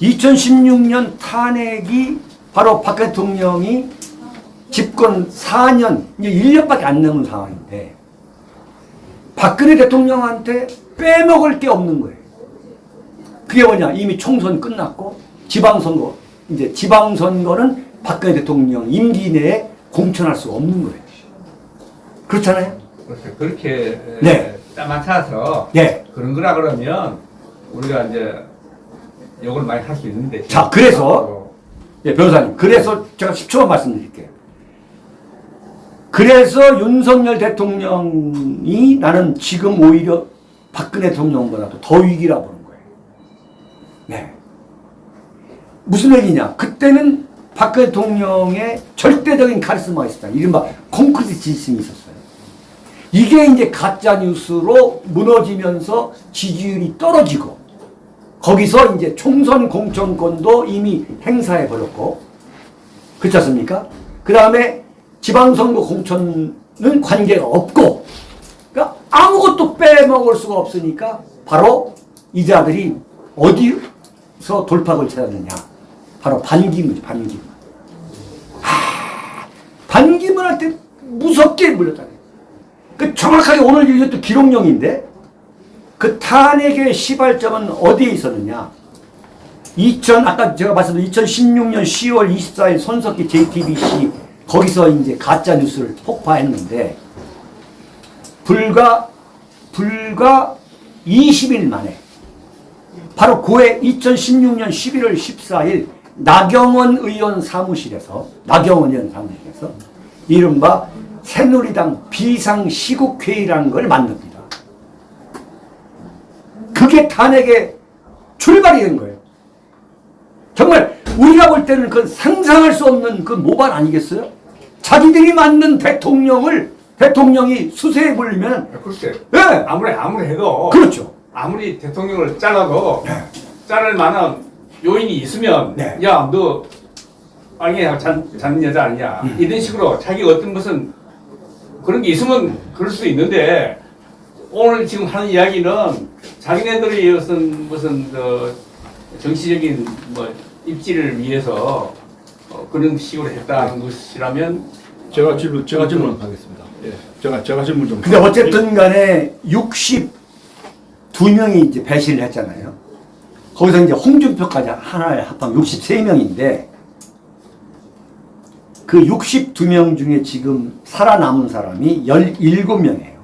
Speaker 2: 2016년 탄핵이 바로 박 대통령이 집권 4년, 이제 1년밖에 안 남은 상황인데 박근혜 대통령한테 빼먹을 게 없는 거예요. 그게 뭐냐? 이미 총선 끝났고 지방선거, 이제 지방선거는 박근혜 대통령 임기 내에 공천할 수 없는 거예요. 그렇잖아요?
Speaker 1: 그렇죠. 그렇게
Speaker 2: 네.
Speaker 1: 딱 맞춰서
Speaker 2: 네.
Speaker 1: 그런 거라 그러면 우리가 이제 욕을 많이 할 수 있는데
Speaker 2: 자, 그래서 예, 변호사님. 그래서 제가 10초만 말씀드릴게요. 그래서 윤석열 대통령이 나는 지금 오히려 박근혜 대통령보다도 더 위기라 보는 거예요. 네. 무슨 얘기냐? 그때는 박근혜 대통령의 절대적인 카리스마가 있었다. 이른바 콘크리트 지심이 있었어요. 이게 이제 가짜 뉴스로 무너지면서 지지율이 떨어지고 거기서 이제 총선 공천권도 이미 행사해 버렸고 그렇지 않습니까? 그 다음에 지방선거 공천은 관계가 없고 그러니까 아무것도 빼먹을 수가 없으니까 바로 이 자들이 어디서 돌파구를 찾았느냐 바로 반기문이죠 반기문 하, 반기문한테 무섭게 물렸다 그 정확하게 오늘 이것도 기록용인데 그 탄핵의 시발점은 어디에 있었느냐? 2000 아까 제가 말씀드린 2016년 10월 24일 손석희 JTBC 거기서 이제 가짜 뉴스를 폭파했는데 불과 불과 20일 만에 바로 고해 2016년 11월 14일 나경원 의원 사무실에서 나경원 의원 사무실에서 이른바 새누리당 비상시국회의라는 걸 만듭니다. 그게 탄핵의 출발이 된 거예요. 정말 우리가 볼 때는 그 상상할 수 없는 그 모발 아니겠어요? 자기들이 만든 대통령을 대통령이 수세에 물리면
Speaker 1: 글쎄
Speaker 2: 예
Speaker 1: 아무리 아무리 해도
Speaker 2: 그렇죠.
Speaker 1: 아무리 대통령을 잘라도 자를 만한 요인이 있으면
Speaker 2: 네.
Speaker 1: 야너 아니야 잔, 잔 여자 아니야
Speaker 2: 음.
Speaker 1: 이런 식으로 자기 어떤 무슨 그런 게 있으면 그럴 수 있는데 오늘 지금 하는 이야기는 자기네들이 무슨 무슨 그 정치적인 뭐 입지를 위해서 어, 그런 식으로 했다는 것이라면
Speaker 3: 제가 질문 제가 질문 하겠습니다. 예, 제가 제가 질문 좀.
Speaker 2: 근데 어쨌든 간에 62명이 이제 배신을 했잖아요. 거기서 이제 홍준표까지 하나에 합하면 63명인데 그 62명 중에 지금 살아남은 사람이 17명이에요.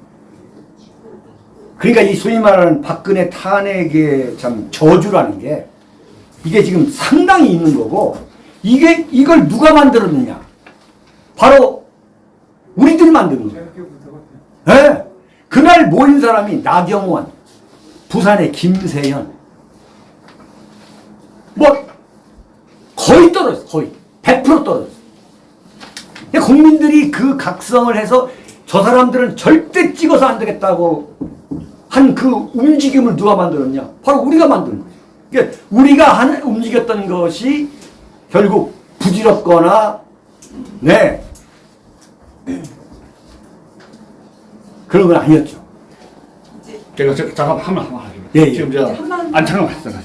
Speaker 2: 그러니까 이 소위 말하는 박근혜 탄핵의 참 저주라는 게 이게 지금 상당히 있는 거고 이게 이걸 누가 만들었느냐? 바로 우리들이 만든 거예요. 예. 그날 모인 사람이 나경원, 부산의 김세현, 뭐 거의 떨어졌어, 거의 100% 떨어졌어. 국민들이 그 각성을 해서 저 사람들은 절대 찍어서 안 되겠다고 한 그 움직임을 누가 만들었냐? 바로 우리가 만든 거예요. 그러니까 우리가 한, 움직였던 것이 결국 부질없거나, 네, 그런 건 아니었죠.
Speaker 3: 제가 저, 잠깐 한번 한번 하죠.
Speaker 2: 예, 예.
Speaker 3: 지금 아니 잠깐만 잠깐.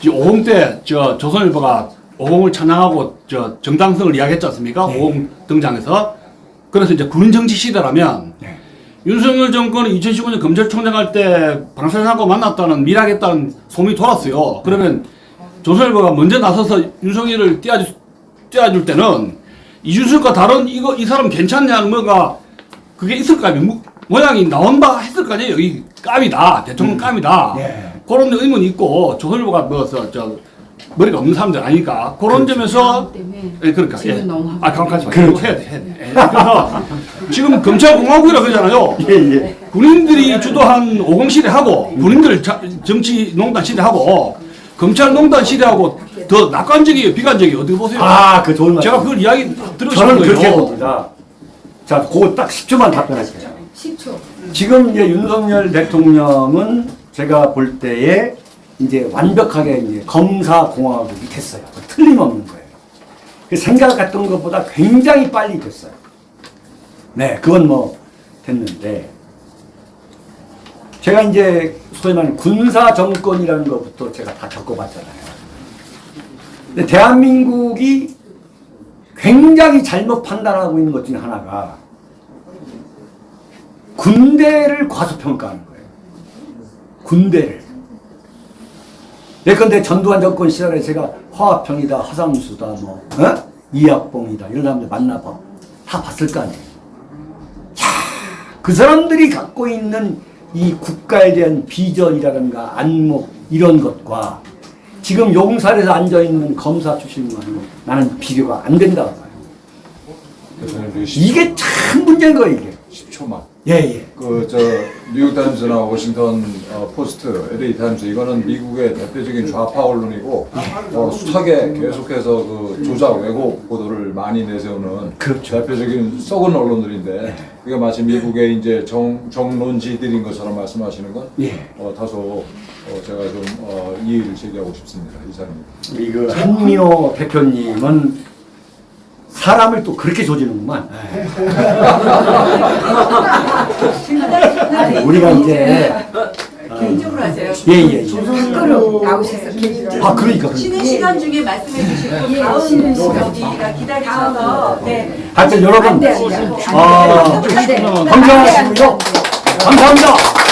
Speaker 3: 지금 5공 때 저 조선일보가 5공을 찬양하고 저 정당성을 이야기했지 않습니까?
Speaker 2: 네.
Speaker 3: 5공 등장해서 그래서 이제 군인 정치 시대라면
Speaker 2: 네.
Speaker 3: 윤석열 정권이 2015년 검찰총장 할 때 방사선하고 만났다는 밀하겠다는 소문이 돌았어요. 그러면 조선일보가 먼저 나서서 윤석열을 띄워줄, 띄워줄 때는 이준석과 다른 이거 이 사람 괜찮냐는 뭐가 그게 있을. 모- 모양이 나온다 했을 거 아니에요. 이 깜이다. 대통령 깜이다.
Speaker 2: 예.
Speaker 3: 그런 의문이 있고 조선일보가 뭐저 저 머리가 없는 사람들 아니까 그런 점에서
Speaker 5: 때문에
Speaker 3: 예, 그러니까 예. 아
Speaker 2: 그렇죠.
Speaker 3: 있어. 해야 돼, 해야 돼. 예. 그래서 지금 검찰 공화국이라 그러잖아요.
Speaker 2: 예, 예.
Speaker 3: 군인들이 주도한 50 시대하고 군인들 자- 정치 농단 시대하고 검찰 농단 시대하고 더 낙관적이에요, 비관적이에요. 어떻게 보세요?
Speaker 2: 아, 그 좋은 말.
Speaker 3: 제가 그걸 이야기 들으신
Speaker 2: 저는
Speaker 3: 거예요.
Speaker 2: 그렇게 봅니다. 자, 그거 딱 10초만 답변할게요.
Speaker 5: 10초.
Speaker 2: 지금 이제 윤석열 대통령은 제가 볼 때에 이제 완벽하게 이제 검사공화국이 됐어요. 틀림없는 거예요. 그 생각했던 것보다 굉장히 빨리 됐어요. 네, 그건 뭐 됐는데 제가 이제 소위 말하는 군사 정권이라는 것부터 제가 다 겪어봤잖아요. 근데 대한민국이 굉장히 잘못 판단하고 있는 것 중에 하나가 군대를 과소평가하는 거예요. 군대를. 예컨대 전두환 정권 시절에 제가 화합평이다, 화상수다, 뭐, 어? 이학봉이다, 이런 사람들 만나봐. 다 봤을 거 아니에요. 자, 그 사람들이 갖고 있는 이 국가에 대한 비전이라든가 안목, 이런 것과 지금 용산에서 앉아 있는 검사 출신과는 나는 비교가 안 된다고 봐요.
Speaker 6: 그 10초,
Speaker 2: 이게 참 문제인 거예요 이게.
Speaker 6: 10초만.
Speaker 2: 예 예.
Speaker 6: 그 저 뉴욕 타임즈나 워싱턴 어, 포스트, LA 타임즈 이거는 미국의 대표적인 좌파 언론이고 어, 숱하게 계속해서 그 조작 왜곡 보도를 많이 내세우는
Speaker 2: 그렇죠.
Speaker 6: 대표적인 썩은 언론들인데 이게 마치 미국의 이제 정 정론지들인 것처럼 말씀하시는 건
Speaker 2: 예.
Speaker 6: 어, 다소 어, 제가 좀 어, 이의를 제기하고 싶습니다 이사님.
Speaker 2: 이그 한미호 대표님은 사람을 또 그렇게 조지는구만. 우리가 이제
Speaker 4: 개인적으로 하세요.
Speaker 2: 예예.
Speaker 5: 밖으로 나오셔서 계시죠.
Speaker 2: 아 그러니까
Speaker 4: 쉬는
Speaker 2: 그러니까.
Speaker 4: 시간 중에 말씀해 주시고
Speaker 5: 예,
Speaker 4: 다음
Speaker 5: 쉬는 시간.
Speaker 4: 여기가 기다리셔서 네.
Speaker 2: 하여튼 여러분. 아. 건강하시고요. 감사합니다.